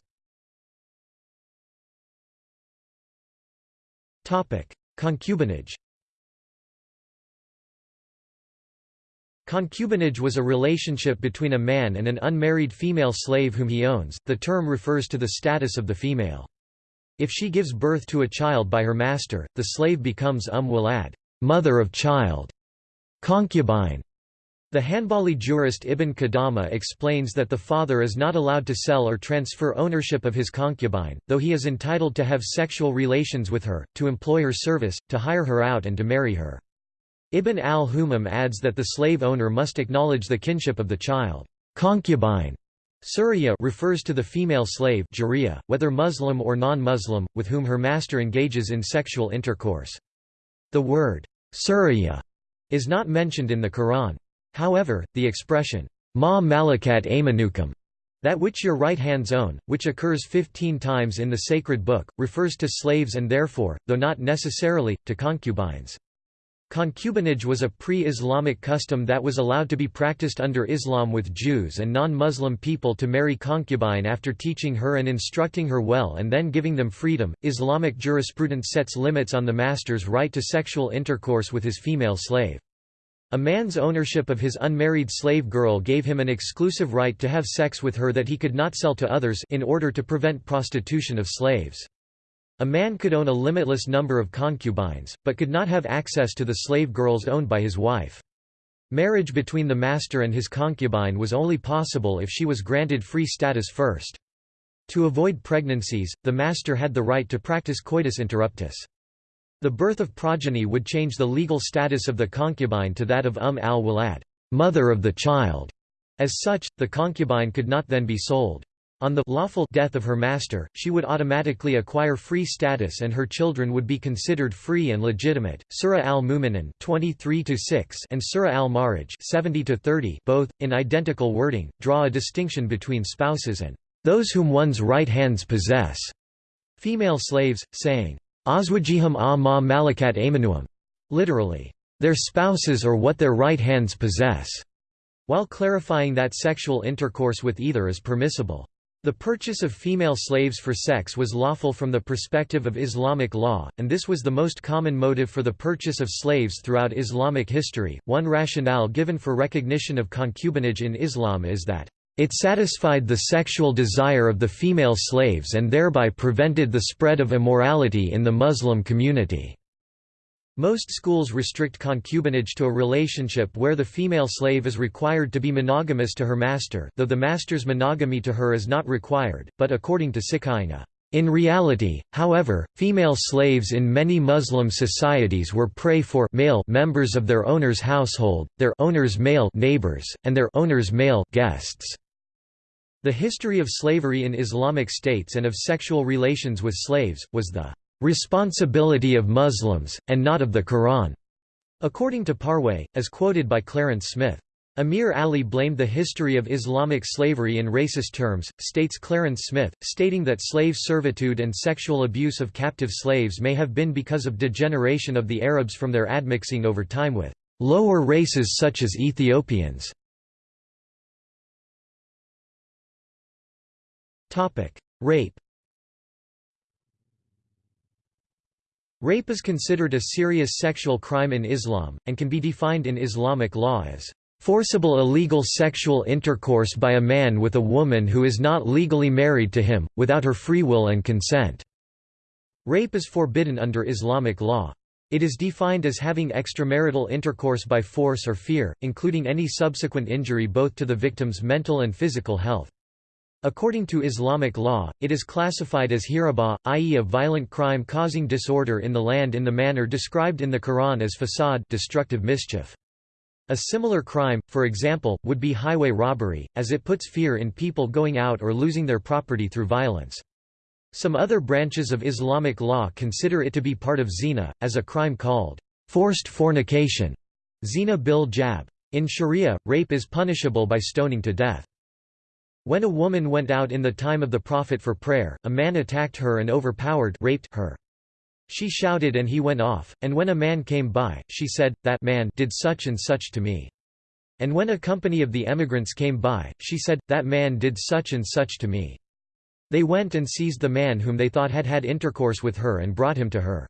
Concubinage Concubinage was a relationship between a man and an unmarried female slave whom he owns. The term refers to the status of the female. If she gives birth to a child by her master, the slave becomes um walad, mother of child, concubine, the Hanbali jurist Ibn Qudama explains that the father is not allowed to sell or transfer ownership of his concubine, though he is entitled to have sexual relations with her, to employ her service, to hire her out and to marry her. Ibn al-Humam adds that the slave owner must acknowledge the kinship of the child. Concubine Suriya refers to the female slave jariya, whether Muslim or non-Muslim, with whom her master engages in sexual intercourse. The word Suriya is not mentioned in the Quran. However, the expression, ma malakat aymanukum, that which your right hands own, which occurs fifteen times in the sacred book, refers to slaves and therefore, though not necessarily, to concubines. Concubinage was a pre-Islamic custom that was allowed to be practiced under Islam with Jews and non-Muslim people to marry concubine after teaching her and instructing her well and then giving them freedom. Islamic jurisprudence sets limits on the master's right to sexual intercourse with his female slave. A man's ownership of his unmarried slave girl gave him an exclusive right to have sex with her that he could not sell to others in order to prevent prostitution of slaves. A man could own a limitless number of concubines, but could not have access to the slave girls owned by his wife. Marriage between the master and his concubine was only possible if she was granted free status first. To avoid pregnancies, the master had the right to practice coitus interruptus. The birth of progeny would change the legal status of the concubine to that of Umm al-Walad, mother of the child. As such, the concubine could not then be sold. On the lawful death of her master, she would automatically acquire free status and her children would be considered free and legitimate. Surah al-Mu'minun 23-6 and Surah al-Ma'arij 70-30 both in identical wording draw a distinction between spouses and those whom one's right hands possess. Female slaves saying Azwajihim a ma malakat aymanuhum, literally, their spouses or what their right hands possess, while clarifying that sexual intercourse with either is permissible. The purchase of female slaves for sex was lawful from the perspective of Islamic law, and this was the most common motive for the purchase of slaves throughout Islamic history. One rationale given for recognition of concubinage in Islam is that it satisfied the sexual desire of the female slaves and thereby prevented the spread of immorality in the Muslim community. Most schools restrict concubinage to a relationship where the female slave is required to be monogamous to her master though the master's monogamy to her is not required, but according to Sikainga. In reality, however, female slaves in many Muslim societies were prey for male members of their owner's household, their owner's male neighbors, and their owner's male guests. The history of slavery in Islamic states and of sexual relations with slaves, was the responsibility of Muslims, and not of the Quran, according to Parwez, as quoted by Clarence Smith. Amir Ali blamed the history of Islamic slavery in racist terms, states Clarence Smith, stating that slave servitude and sexual abuse of captive slaves may have been because of degeneration of the Arabs from their admixing over time with lower races such as Ethiopians. Rape Rape is considered a serious sexual crime in Islam, and can be defined in Islamic law as forcible illegal sexual intercourse by a man with a woman who is not legally married to him, without her free will and consent." Rape is forbidden under Islamic law. It is defined as having extramarital intercourse by force or fear, including any subsequent injury both to the victim's mental and physical health. According to Islamic law, it is classified as hiraba, i.e. a violent crime causing disorder in the land in the manner described in the Quran as fasad destructive mischief. A similar crime, for example, would be highway robbery, as it puts fear in people going out or losing their property through violence. Some other branches of Islamic law consider it to be part of zina, as a crime called forced fornication zina bil jabr. In Sharia, rape is punishable by stoning to death. When a woman went out in the time of the Prophet for prayer, a man attacked her and overpowered raped her. She shouted and he went off, and when a man came by, she said, that man did such and such to me. And when a company of the emigrants came by, she said, that man did such and such to me. They went and seized the man whom they thought had had intercourse with her and brought him to her.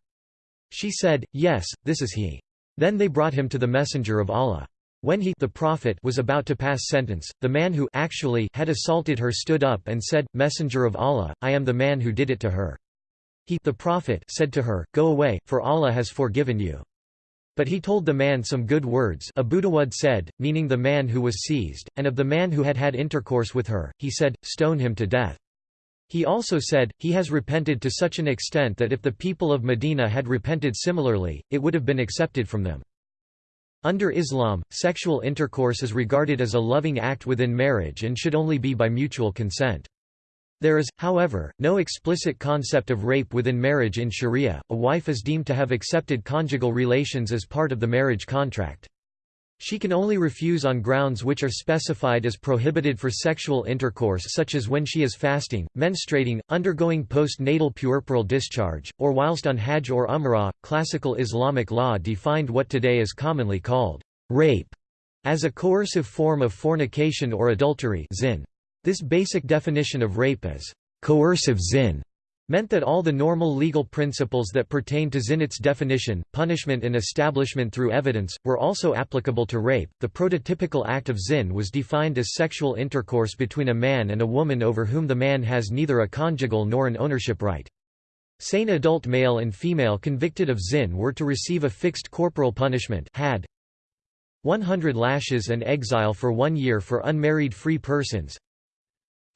She said, yes, this is he. Then they brought him to the messenger of Allah. When he the prophet was about to pass sentence, the man who actually had assaulted her stood up and said, Messenger of Allah, I am the man who did it to her. He the prophet said to her, Go away, for Allah has forgiven you. But he told the man some good words Abu Dawud said, meaning the man who was seized, and of the man who had had intercourse with her, he said, Stone him to death. He also said, He has repented to such an extent that if the people of Medina had repented similarly, it would have been accepted from them. Under Islam, sexual intercourse is regarded as a loving act within marriage and should only be by mutual consent. There is, however, no explicit concept of rape within marriage in Sharia. A wife is deemed to have accepted conjugal relations as part of the marriage contract. She can only refuse on grounds which are specified as prohibited for sexual intercourse such as when she is fasting, menstruating, undergoing post-natal puerperal discharge, or whilst on Hajj or Umrah. Classical Islamic law defined what today is commonly called rape as a coercive form of fornication or adultery zin. This basic definition of rape as coercive zin meant that all the normal legal principles that pertain to zinat's definition, punishment and establishment through evidence, were also applicable to rape. The prototypical act of zin was defined as sexual intercourse between a man and a woman over whom the man has neither a conjugal nor an ownership right. Sane adult male and female convicted of zin were to receive a fixed corporal punishment hadd 100 lashes and exile for one year for unmarried free persons,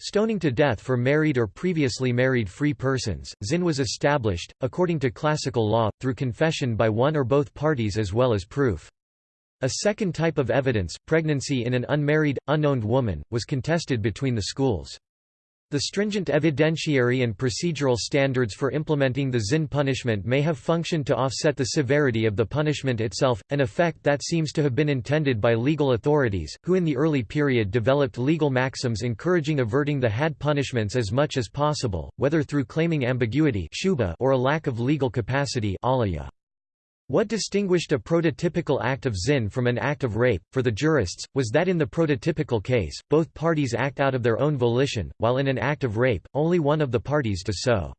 Stoning to death for married or previously married free persons, zin was established, according to classical law, through confession by one or both parties as well as proof. A second type of evidence, pregnancy in an unmarried, unowned woman, was contested between the schools. The stringent evidentiary and procedural standards for implementing the zin punishment may have functioned to offset the severity of the punishment itself, an effect that seems to have been intended by legal authorities, who in the early period developed legal maxims encouraging averting the hadd punishments as much as possible, whether through claiming ambiguity or a lack of legal capacity What distinguished a prototypical act of zin from an act of rape, for the jurists, was that in the prototypical case, both parties act out of their own volition, while in an act of rape, only one of the parties does so.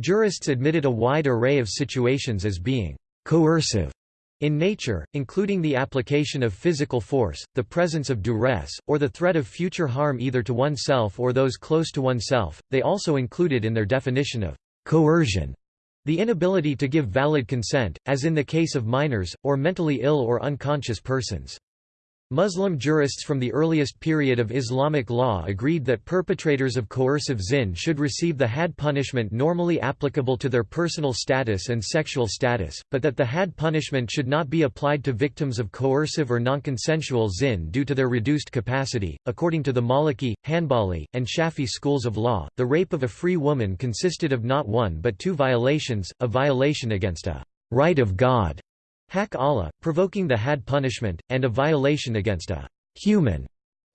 Jurists admitted a wide array of situations as being coercive in nature, including the application of physical force, the presence of duress, or the threat of future harm either to oneself or those close to oneself. They also included in their definition of coercion the inability to give valid consent, as in the case of minors, or mentally ill or unconscious persons. Muslim jurists from the earliest period of Islamic law agreed that perpetrators of coercive zin should receive the hadd punishment normally applicable to their personal status and sexual status, but that the hadd punishment should not be applied to victims of coercive or nonconsensual zin due to their reduced capacity. According to the Maliki, Hanbali, and Shafi schools of law, the rape of a free woman consisted of not one but two violations, a violation against a right of God Hak Allah, provoking the hadd punishment, and a violation against a human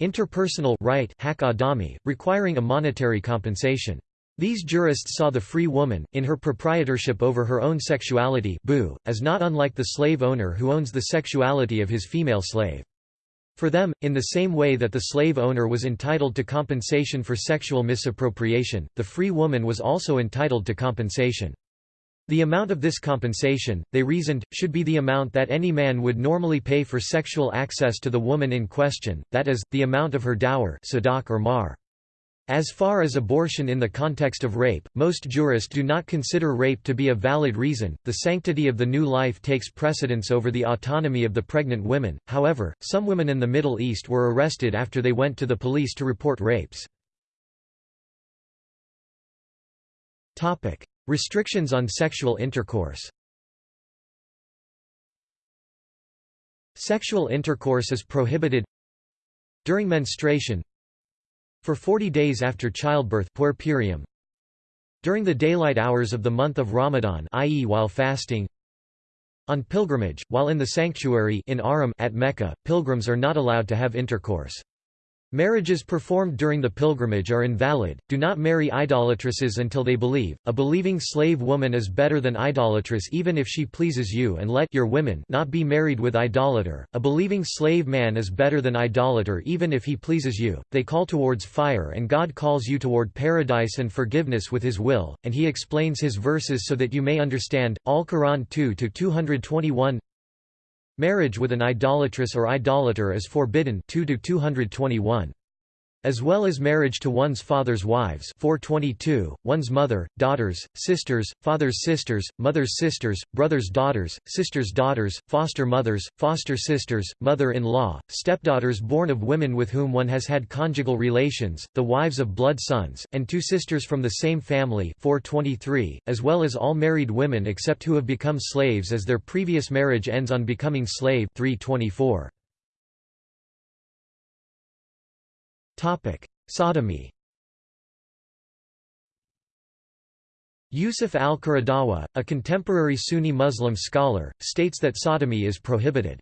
interpersonal right hak adami, requiring a monetary compensation. These jurists saw the free woman, in her proprietorship over her own sexuality boo, as not unlike the slave owner who owns the sexuality of his female slave. For them, in the same way that the slave owner was entitled to compensation for sexual misappropriation, the free woman was also entitled to compensation. The amount of this compensation, they reasoned, should be the amount that any man would normally pay for sexual access to the woman in question, that is, the amount of her dower or mahr. As far as abortion in the context of rape, most jurists do not consider rape to be a valid reason. The sanctity of the new life takes precedence over the autonomy of the pregnant women. However, some women in the Middle East were arrested after they went to the police to report rapes. Topic: Restrictions on sexual intercourse. Sexual intercourse is prohibited during menstruation for 40 days after childbirth puerperium during the daylight hours of the month of Ramadan i.e. while fasting on pilgrimage while in the sanctuary in Haram at Mecca pilgrims are not allowed to have intercourse Marriages performed during the pilgrimage are invalid, do not marry idolatresses until they believe, a believing slave woman is better than idolatress even if she pleases you and let your women not be married with idolater, a believing slave man is better than idolater even if he pleases you, they call towards fire and God calls you toward paradise and forgiveness with his will, and he explains his verses so that you may understand, Al-Quran 2-221 Marriage with an idolatress or idolater is forbidden 2 221 as well as marriage to one's father's wives. 422, one's mother, daughters, sisters, father's sisters, mother's sisters, brother's daughters, sisters' daughters, foster mothers, foster sisters, mother-in-law, stepdaughters born of women with whom one has had conjugal relations, the wives of blood sons, and two sisters from the same family. 423, as well as all married women except who have become slaves as their previous marriage ends on becoming slave. 324. Sodomy Yusuf al-Qaradawi, a contemporary Sunni Muslim scholar, states that sodomy is prohibited.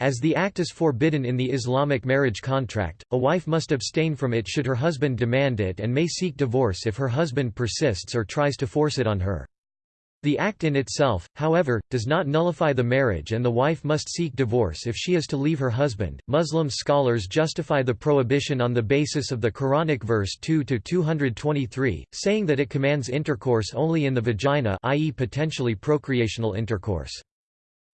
As the act is forbidden in the Islamic marriage contract, a wife must abstain from it should her husband demand it and may seek divorce if her husband persists or tries to force it on her. The act in itself, however, does not nullify the marriage and the wife must seek divorce if she is to leave her husband. Muslim scholars justify the prohibition on the basis of the Quranic verse 2 to 223, saying that it commands intercourse only in the vagina, i.e. potentially procreational intercourse.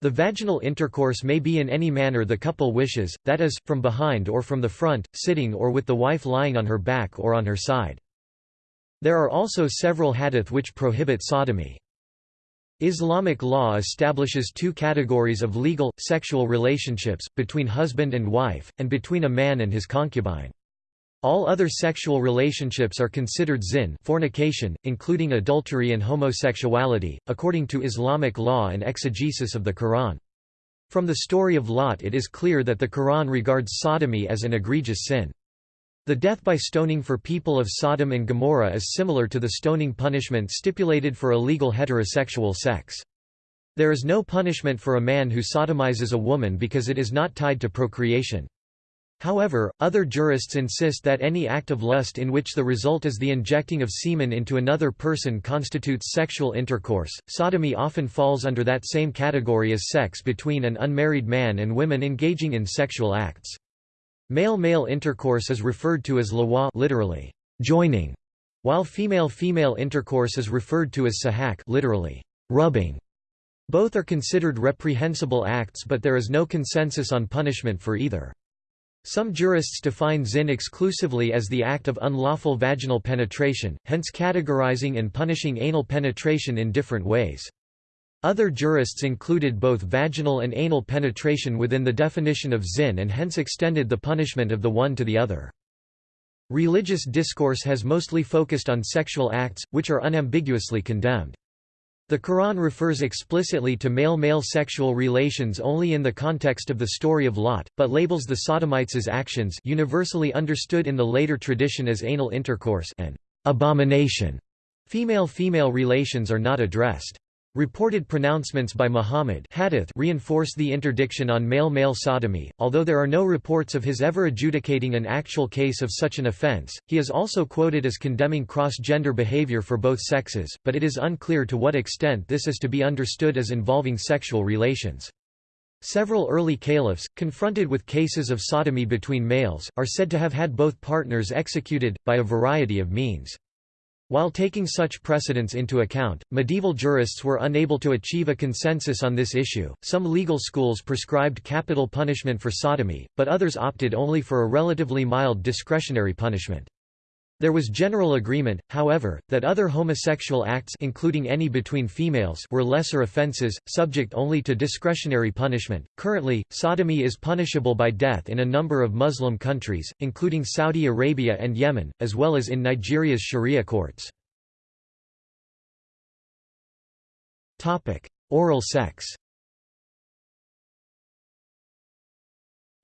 The vaginal intercourse may be in any manner the couple wishes, that is, from behind or from the front, sitting or with the wife lying on her back or on her side. There are also several hadith which prohibit sodomy. Islamic law establishes two categories of legal, sexual relationships, between husband and wife, and between a man and his concubine. All other sexual relationships are considered zin fornication, including adultery and homosexuality, according to Islamic law and exegesis of the Quran. From the story of Lot it is clear that the Quran regards sodomy as an egregious sin. The death by stoning for people of Sodom and Gomorrah is similar to the stoning punishment stipulated for illegal heterosexual sex. There is no punishment for a man who sodomizes a woman because it is not tied to procreation. However, other jurists insist that any act of lust in which the result is the injecting of semen into another person constitutes sexual intercourse. Sodomy often falls under that same category as sex between an unmarried man and women engaging in sexual acts. Male-male intercourse is referred to as lawa literally, joining, while female-female intercourse is referred to as sahak literally, rubbing. Both are considered reprehensible acts but there is no consensus on punishment for either. Some jurists define zin exclusively as the act of unlawful vaginal penetration, hence categorizing and punishing anal penetration in different ways. Other jurists included both vaginal and anal penetration within the definition of zin and hence extended the punishment of the one to the other. Religious discourse has mostly focused on sexual acts, which are unambiguously condemned. The Quran refers explicitly to male-male sexual relations only in the context of the story of Lot, but labels the sodomites actions universally understood in the later tradition as anal intercourse an abomination. Female-female relations are not addressed. Reported pronouncements by Muhammad hadith reinforce the interdiction on male-male sodomy, although there are no reports of his ever adjudicating an actual case of such an offense. He is also quoted as condemning cross-gender behavior for both sexes, but it is unclear to what extent this is to be understood as involving sexual relations. Several early caliphs, confronted with cases of sodomy between males, are said to have had both partners executed, by a variety of means. While taking such precedents into account, medieval jurists were unable to achieve a consensus on this issue. Some legal schools prescribed capital punishment for sodomy, but others opted only for a relatively mild discretionary punishment. There was general agreement, however, that other homosexual acts including any between females were lesser offenses, subject only to discretionary punishment. Currently, sodomy is punishable by death in a number of Muslim countries, including Saudi Arabia and Yemen, as well as in Nigeria's Sharia courts. Topic: Oral sex.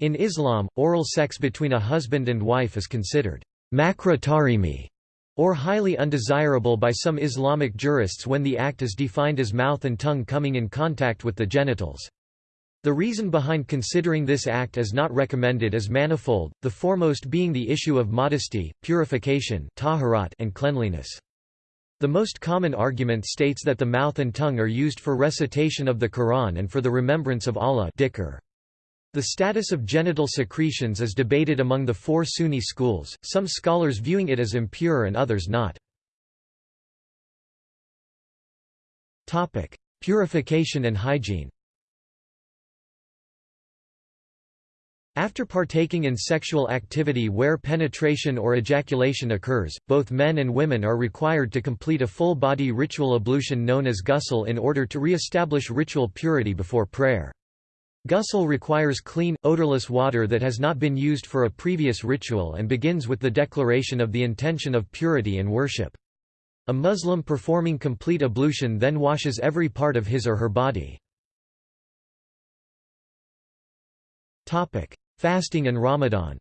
In Islam, oral sex between a husband and wife is considered makruh tahrimi, or highly undesirable by some Islamic jurists when the act is defined as mouth and tongue coming in contact with the genitals. The reason behind considering this act as not recommended is manifold, the foremost being the issue of modesty, purification and cleanliness. The most common argument states that the mouth and tongue are used for recitation of the Quran and for the remembrance of Allah dhikr. The status of genital secretions is debated among the four Sunni schools, some scholars viewing it as impure and others not. Purification and hygiene After partaking in sexual activity where penetration or ejaculation occurs, both men and women are required to complete a full-body ritual ablution known as ghusl in order to re-establish ritual purity before prayer. Ghusl requires clean, odorless water that has not been used for a previous ritual and begins with the declaration of the intention of purity and worship. A Muslim performing complete ablution then washes every part of his or her body. Fasting and Ramadan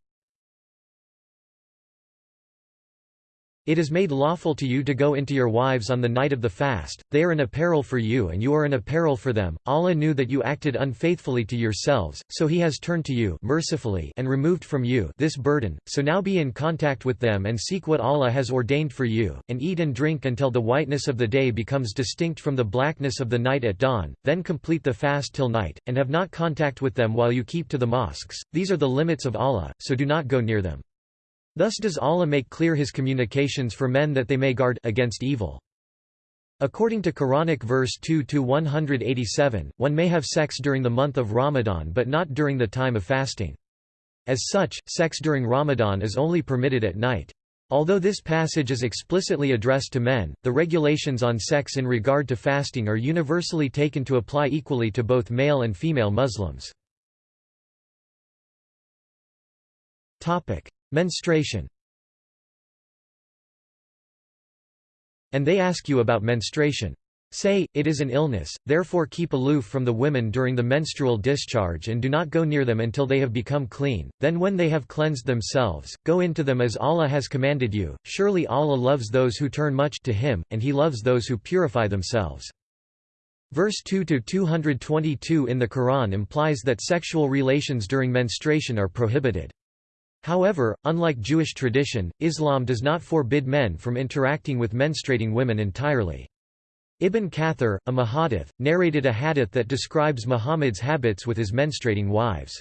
It is made lawful to you to go into your wives on the night of the fast, they are an apparel for you and you are an apparel for them. Allah knew that you acted unfaithfully to yourselves, so he has turned to you mercifully and removed from you this burden, so now be in contact with them and seek what Allah has ordained for you, and eat and drink until the whiteness of the day becomes distinct from the blackness of the night at dawn, then complete the fast till night, and have not contact with them while you keep to the mosques, these are the limits of Allah, so do not go near them. Thus does Allah make clear his communications for men that they may guard against evil. According to Quranic verse 2-187, one may have sex during the month of Ramadan but not during the time of fasting. As such, sex during Ramadan is only permitted at night. Although this passage is explicitly addressed to men, the regulations on sex in regard to fasting are universally taken to apply equally to both male and female Muslims. Menstruation And they ask you about menstruation. Say, it is an illness, therefore keep aloof from the women during the menstrual discharge and do not go near them until they have become clean, then when they have cleansed themselves, go into them as Allah has commanded you, surely Allah loves those who turn much to Him, and He loves those who purify themselves. Verse 2-222 in the Quran implies that sexual relations during menstruation are prohibited. However, unlike Jewish tradition, Islam does not forbid men from interacting with menstruating women entirely. Ibn Kathir, a muhaddith, narrated a hadith that describes Muhammad's habits with his menstruating wives.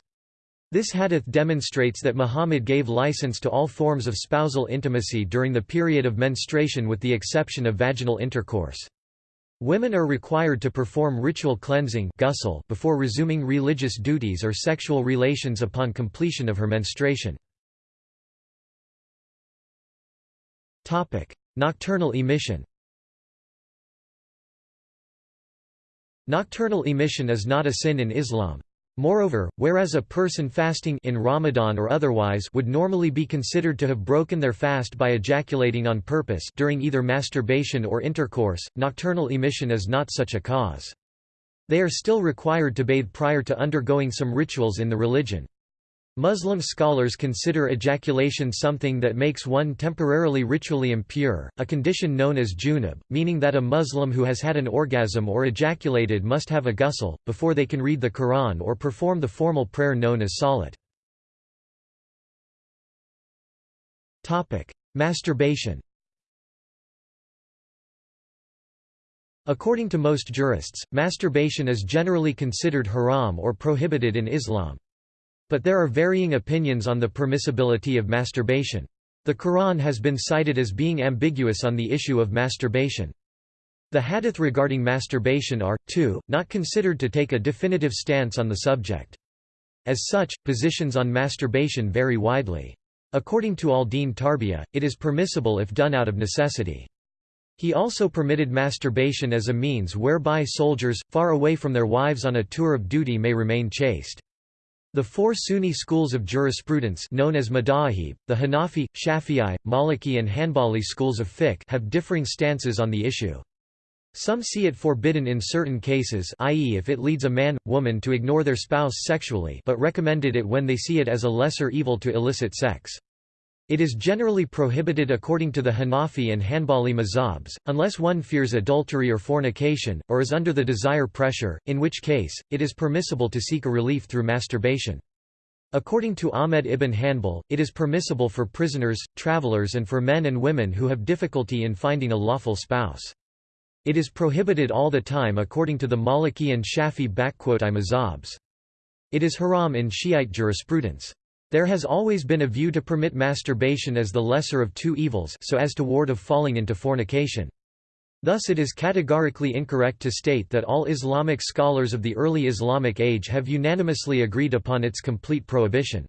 This hadith demonstrates that Muhammad gave license to all forms of spousal intimacy during the period of menstruation with the exception of vaginal intercourse. Women are required to perform ritual cleansing before resuming religious duties or sexual relations upon completion of her menstruation. Nocturnal emission Nocturnal emission is not a sin in Islam. Moreover, whereas a person fasting in Ramadan or otherwise would normally be considered to have broken their fast by ejaculating on purpose during either masturbation or intercourse, nocturnal emission is not such a cause. They are still required to bathe prior to undergoing some rituals in the religion. Muslim scholars consider ejaculation something that makes one temporarily ritually impure, a condition known as junub, meaning that a Muslim who has had an orgasm or ejaculated must have a ghusl, before they can read the Quran or perform the formal prayer known as salat. Masturbation According to most jurists, masturbation is generally considered haram or prohibited in Islam. But there are varying opinions on the permissibility of masturbation. The Quran has been cited as being ambiguous on the issue of masturbation. The hadith regarding masturbation are, too, not considered to take a definitive stance on the subject. As such, positions on masturbation vary widely. According to al-Din Tarbiyah, it is permissible if done out of necessity. He also permitted masturbation as a means whereby soldiers, far away from their wives on a tour of duty may remain chaste. The four Sunni schools of jurisprudence known as Madahib, the Hanafi, Shafi'i, Maliki and Hanbali schools of fiqh have differing stances on the issue. Some see it forbidden in certain cases i.e. if it leads a man, woman to ignore their spouse sexually but recommended it when they see it as a lesser evil to illicit sex. It is generally prohibited according to the Hanafi and Hanbali mazhabs, unless one fears adultery or fornication, or is under the desire pressure, in which case, it is permissible to seek a relief through masturbation. According to Ahmed ibn Hanbal, it is permissible for prisoners, travelers and for men and women who have difficulty in finding a lawful spouse. It is prohibited all the time according to the Maliki and Shafi I mazhabs. It is haram in Shiite jurisprudence. There has always been a view to permit masturbation as the lesser of two evils so as to ward of falling into fornication. Thus it is categorically incorrect to state that all Islamic scholars of the early Islamic age have unanimously agreed upon its complete prohibition.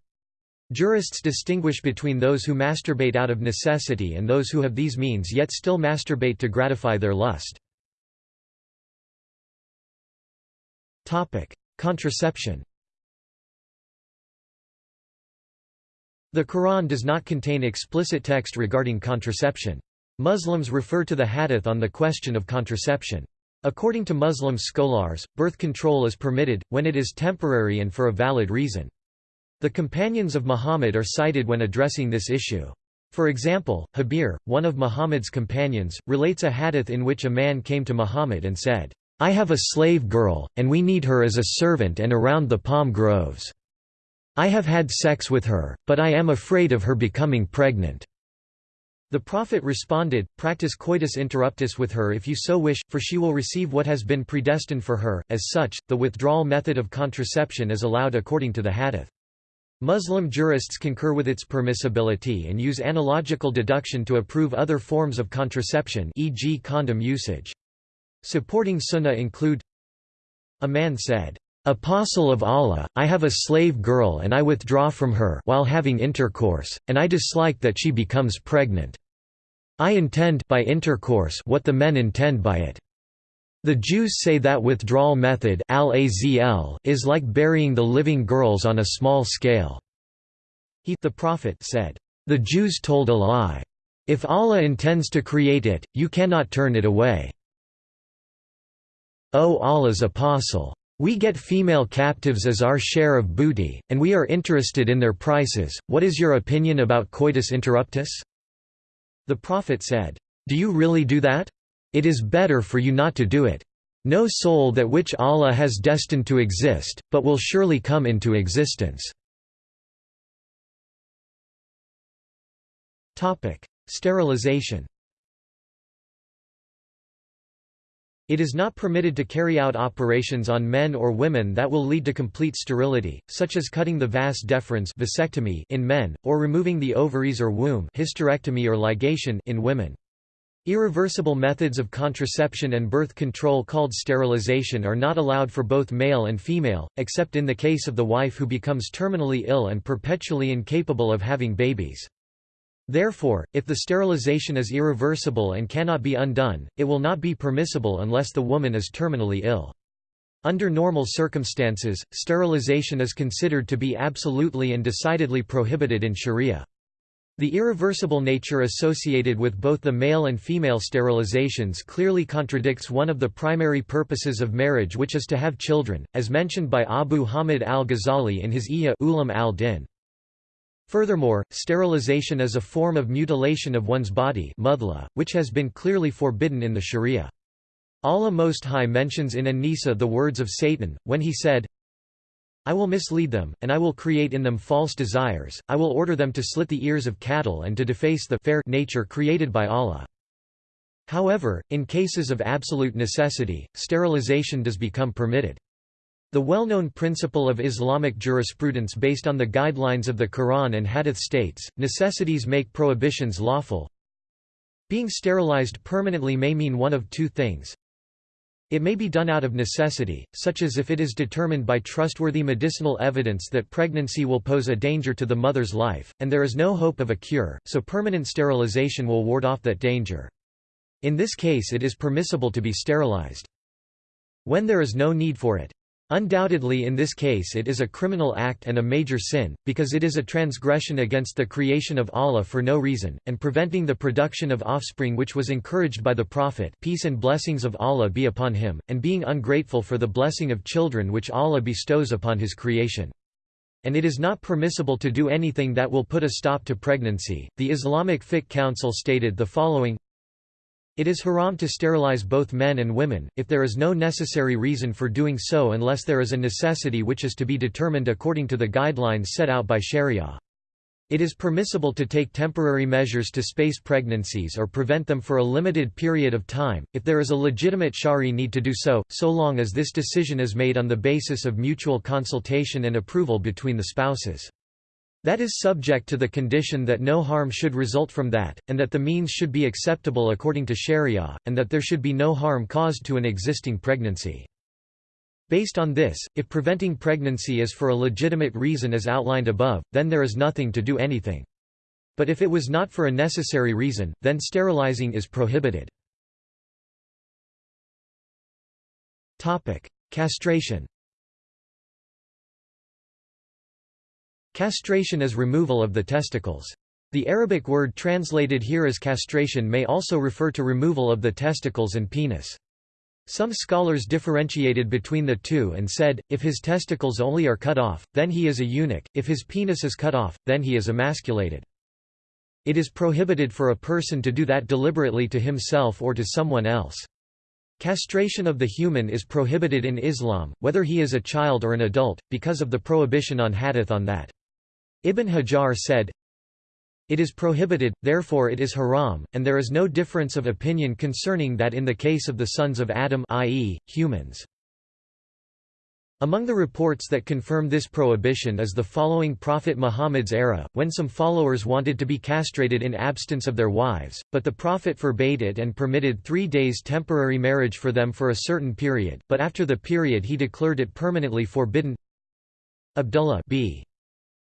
Jurists distinguish between those who masturbate out of necessity and those who have these means yet still masturbate to gratify their lust. Contraception The Quran does not contain explicit text regarding contraception. Muslims refer to the hadith on the question of contraception. According to Muslim scholars, birth control is permitted, when it is temporary and for a valid reason. The companions of Muhammad are cited when addressing this issue. For example, Jabir, one of Muhammad's companions, relates a hadith in which a man came to Muhammad and said, I have a slave girl, and we need her as a servant and around the palm groves. I have had sex with her, but I am afraid of her becoming pregnant." The Prophet responded, Practice coitus interruptus with her if you so wish, for she will receive what has been predestined for her. As such, the withdrawal method of contraception is allowed according to the hadith. Muslim jurists concur with its permissibility and use analogical deduction to approve other forms of contraception e.g. condom usage. Supporting sunnah include A man said, Apostle of Allah, I have a slave girl and I withdraw from her while having intercourse, and I dislike that she becomes pregnant. I intend by intercourse what the men intend by it. The Jews say that withdrawal method is like burying the living girls on a small scale. He the Prophet said, The Jews told a lie. If Allah intends to create it, you cannot turn it away. O Allah's Apostle! We get female captives as our share of booty, and we are interested in their prices. What is your opinion about coitus interruptus? The Prophet said, Do you really do that? It is better for you not to do it. No soul that which Allah has destined to exist, but will surely come into existence. Sterilization It is not permitted to carry out operations on men or women that will lead to complete sterility, such as cutting the vas deferens vasectomy in men, or removing the ovaries or womb hysterectomy or ligation in women. Irreversible methods of contraception and birth control called sterilization are not allowed for both male and female, except in the case of the wife who becomes terminally ill and perpetually incapable of having babies. Therefore, if the sterilization is irreversible and cannot be undone, it will not be permissible unless the woman is terminally ill. Under normal circumstances, sterilization is considered to be absolutely and decidedly prohibited in Sharia. The irreversible nature associated with both the male and female sterilizations clearly contradicts one of the primary purposes of marriage which is to have children, as mentioned by Abu Hamid al-Ghazali in his Ihya Ulum al-Din. Furthermore, sterilization is a form of mutilation of one's body mudla, which has been clearly forbidden in the Sharia. Allah Most High mentions in An-Nisa the words of Satan, when he said, I will mislead them, and I will create in them false desires, I will order them to slit the ears of cattle and to deface the fair nature created by Allah. However, in cases of absolute necessity, sterilization does become permitted. The well-known principle of Islamic jurisprudence based on the guidelines of the Quran and Hadith states, necessities make prohibitions lawful. Being sterilized permanently may mean one of two things. It may be done out of necessity, such as if it is determined by trustworthy medicinal evidence that pregnancy will pose a danger to the mother's life, and there is no hope of a cure, so permanent sterilization will ward off that danger. In this case it is permissible to be sterilized. When there is no need for it, Undoubtedly in this case it is a criminal act and a major sin, because it is a transgression against the creation of Allah for no reason, and preventing the production of offspring which was encouraged by the Prophet peace and blessings of Allah be upon him, and being ungrateful for the blessing of children which Allah bestows upon his creation. And it is not permissible to do anything that will put a stop to pregnancy. The Islamic Fiqh Council stated the following it is haram to sterilize both men and women, if there is no necessary reason for doing so unless there is a necessity which is to be determined according to the guidelines set out by Sharia. It is permissible to take temporary measures to space pregnancies or prevent them for a limited period of time, if there is a legitimate shari need to do so, so long as this decision is made on the basis of mutual consultation and approval between the spouses. That is subject to the condition that no harm should result from that, and that the means should be acceptable according to sharia, and that there should be no harm caused to an existing pregnancy. Based on this, if preventing pregnancy is for a legitimate reason as outlined above, then there is nothing to do anything. But if it was not for a necessary reason, then sterilizing is prohibited. Castration Castration is removal of the testicles. The Arabic word translated here as castration may also refer to removal of the testicles and penis. Some scholars differentiated between the two and said, if his testicles only are cut off, then he is a eunuch, if his penis is cut off, then he is emasculated. It is prohibited for a person to do that deliberately to himself or to someone else. Castration of the human is prohibited in Islam, whether he is a child or an adult, because of the prohibition on hadith on that. Ibn Hajar said, It is prohibited, therefore it is haram, and there is no difference of opinion concerning that in the case of the sons of Adam i.e., humans. Among the reports that confirm this prohibition is the following Prophet Muhammad's era, when some followers wanted to be castrated in absence of their wives, but the Prophet forbade it and permitted three days temporary marriage for them for a certain period, but after the period he declared it permanently forbidden. Abdullah b.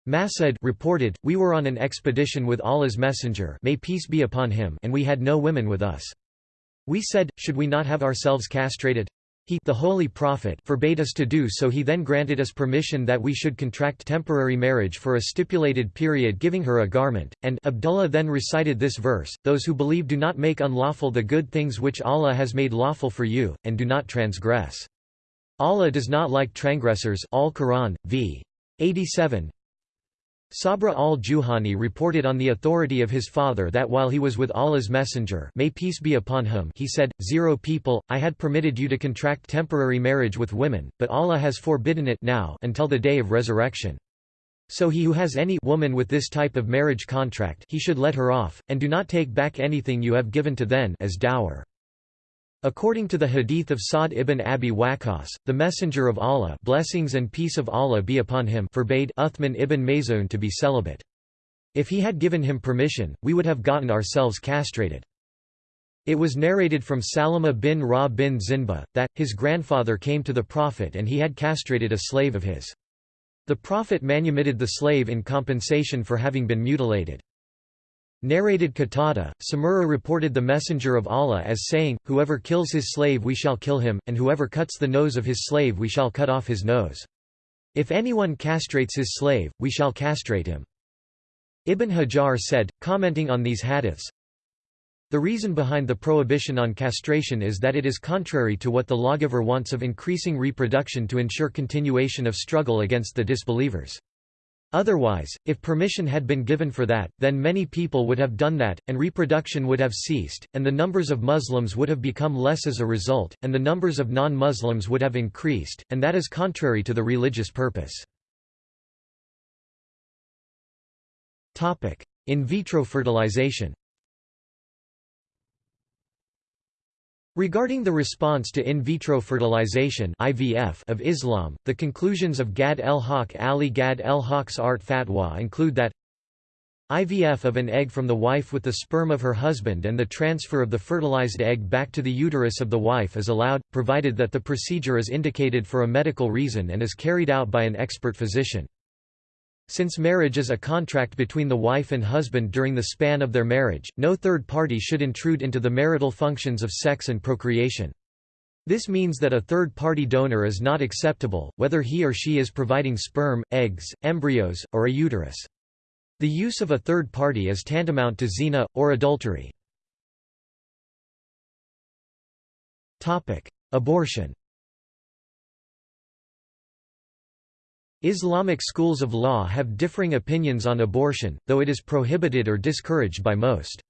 Mas'ud reported, We were on an expedition with Allah's messenger may peace be upon him and we had no women with us. We said, should we not have ourselves castrated? He the Holy Prophet forbade us to do so he then granted us permission that we should contract temporary marriage for a stipulated period giving her a garment, and Abdullah then recited this verse, Those who believe do not make unlawful the good things which Allah has made lawful for you, and do not transgress. Allah does not like transgressors Al-Quran, v. 87, Sabra al-Juhani reported on the authority of his father that while he was with Allah's messenger may peace be upon him he said, Zero people, I had permitted you to contract temporary marriage with women, but Allah has forbidden it now until the day of resurrection. So he who has any woman with this type of marriage contract he should let her off, and do not take back anything you have given to then as dower. According to the hadith of Sa'd ibn Abi Waqqas, the Messenger of Allah blessings and peace of Allah be upon him forbade Uthman ibn Maz'un to be celibate. If he had given him permission, we would have gotten ourselves castrated. It was narrated from Salama bin Rawh bin Zinba, that, his grandfather came to the Prophet and he had castrated a slave of his. The Prophet manumitted the slave in compensation for having been mutilated. Narrated Qatada, Samura reported the Messenger of Allah as saying, Whoever kills his slave we shall kill him, and whoever cuts the nose of his slave we shall cut off his nose. If anyone castrates his slave, we shall castrate him. Ibn Hajar said, commenting on these hadiths, The reason behind the prohibition on castration is that it is contrary to what the lawgiver wants of increasing reproduction to ensure continuation of struggle against the disbelievers. Otherwise, if permission had been given for that, then many people would have done that, and reproduction would have ceased, and the numbers of Muslims would have become less as a result, and the numbers of non-Muslims would have increased, and that is contrary to the religious purpose. In vitro fertilization Regarding the response to in vitro fertilization (IVF) of Islam, the conclusions of Gad el-Haq Ali Gad el-Haq's Art Fatwa include that IVF of an egg from the wife with the sperm of her husband and the transfer of the fertilized egg back to the uterus of the wife is allowed, provided that the procedure is indicated for a medical reason and is carried out by an expert physician. Since marriage is a contract between the wife and husband during the span of their marriage, no third party should intrude into the marital functions of sex and procreation. This means that a third-party donor is not acceptable, whether he or she is providing sperm, eggs, embryos, or a uterus. The use of a third party is tantamount to zina, or adultery. Abortion Islamic schools of law have differing opinions on abortion, though it is prohibited or discouraged by most.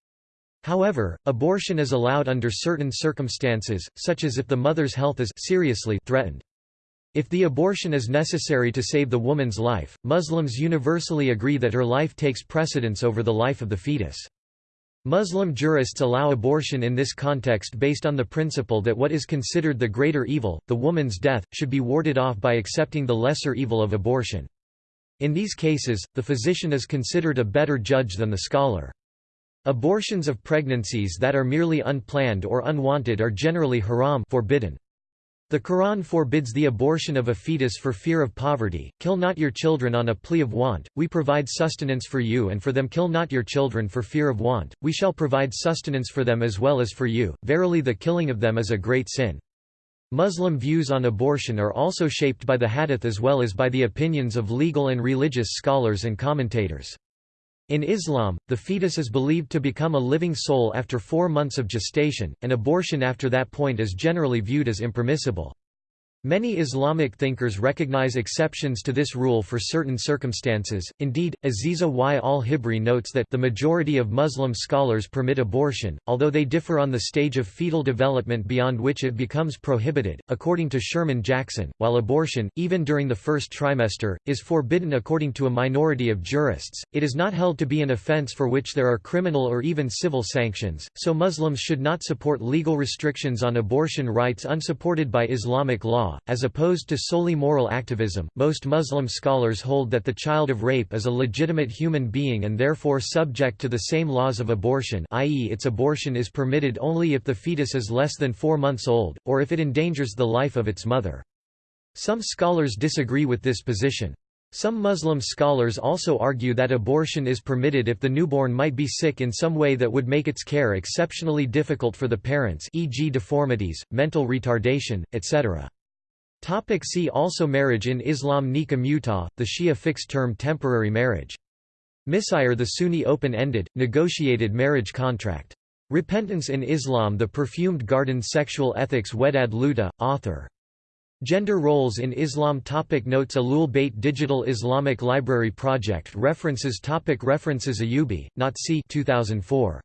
However, abortion is allowed under certain circumstances, such as if the mother's health is seriously threatened. If the abortion is necessary to save the woman's life, Muslims universally agree that her life takes precedence over the life of the fetus. Muslim jurists allow abortion in this context based on the principle that what is considered the greater evil, the woman's death, should be warded off by accepting the lesser evil of abortion. In these cases, the physician is considered a better judge than the scholar. Abortions of pregnancies that are merely unplanned or unwanted are generally haram forbidden. The Quran forbids the abortion of a fetus for fear of poverty, kill not your children on a plea of want, we provide sustenance for you and for them kill not your children for fear of want, we shall provide sustenance for them as well as for you, verily the killing of them is a great sin. Muslim views on abortion are also shaped by the hadith as well as by the opinions of legal and religious scholars and commentators. In Islam, the fetus is believed to become a living soul after four months of gestation, and abortion after that point is generally viewed as impermissible. Many Islamic thinkers recognize exceptions to this rule for certain circumstances. Indeed, Aziza y al-Hibri notes that the majority of Muslim scholars permit abortion, although they differ on the stage of fetal development beyond which it becomes prohibited. According to Sherman Jackson, while abortion, even during the first trimester, is forbidden according to a minority of jurists, it is not held to be an offense for which there are criminal or even civil sanctions, so Muslims should not support legal restrictions on abortion rights unsupported by Islamic law as opposed to solely moral activism. Most Muslim scholars hold that the child of rape is a legitimate human being and therefore subject to the same laws of abortion, i.e., its abortion is permitted only if the fetus is less than four months old, or if it endangers the life of its mother. Some scholars disagree with this position. Some Muslim scholars also argue that abortion is permitted if the newborn might be sick in some way that would make its care exceptionally difficult for the parents e.g. deformities, mental retardation, etc. Topic see also Marriage in Islam Nikah Mutah, the Shia fixed-term temporary marriage. Misyar the Sunni open-ended, negotiated marriage contract. Repentance in Islam The Perfumed Garden Sexual Ethics Wedad Lootah, author. Gender Roles in Islam topic Notes Ahlul Bayt Digital Islamic Library Project References topic References Ayubi, Nazih 2004.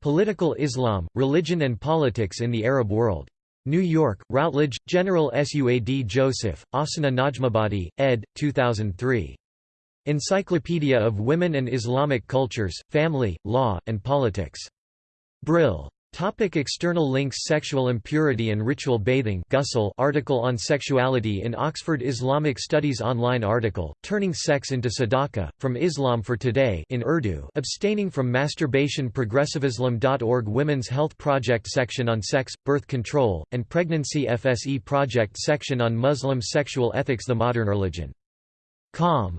Political Islam, Religion and Politics in the Arab World. New York, Routledge, General Suad Joseph, Afsaneh Najmabadi, ed. 2003. Encyclopedia of Women and Islamic Cultures, Family, Law, and Politics. Brill. Topic external links Sexual impurity and ritual bathing Ghusl article on sexuality in Oxford Islamic Studies online article, Turning Sex into Sadaqah, From Islam for Today in Urdu Abstaining from masturbation progressivislam.org Women's Health Project section on sex, birth control, and pregnancy FSE Project section on Muslim sexual ethics The Modern Religion. Com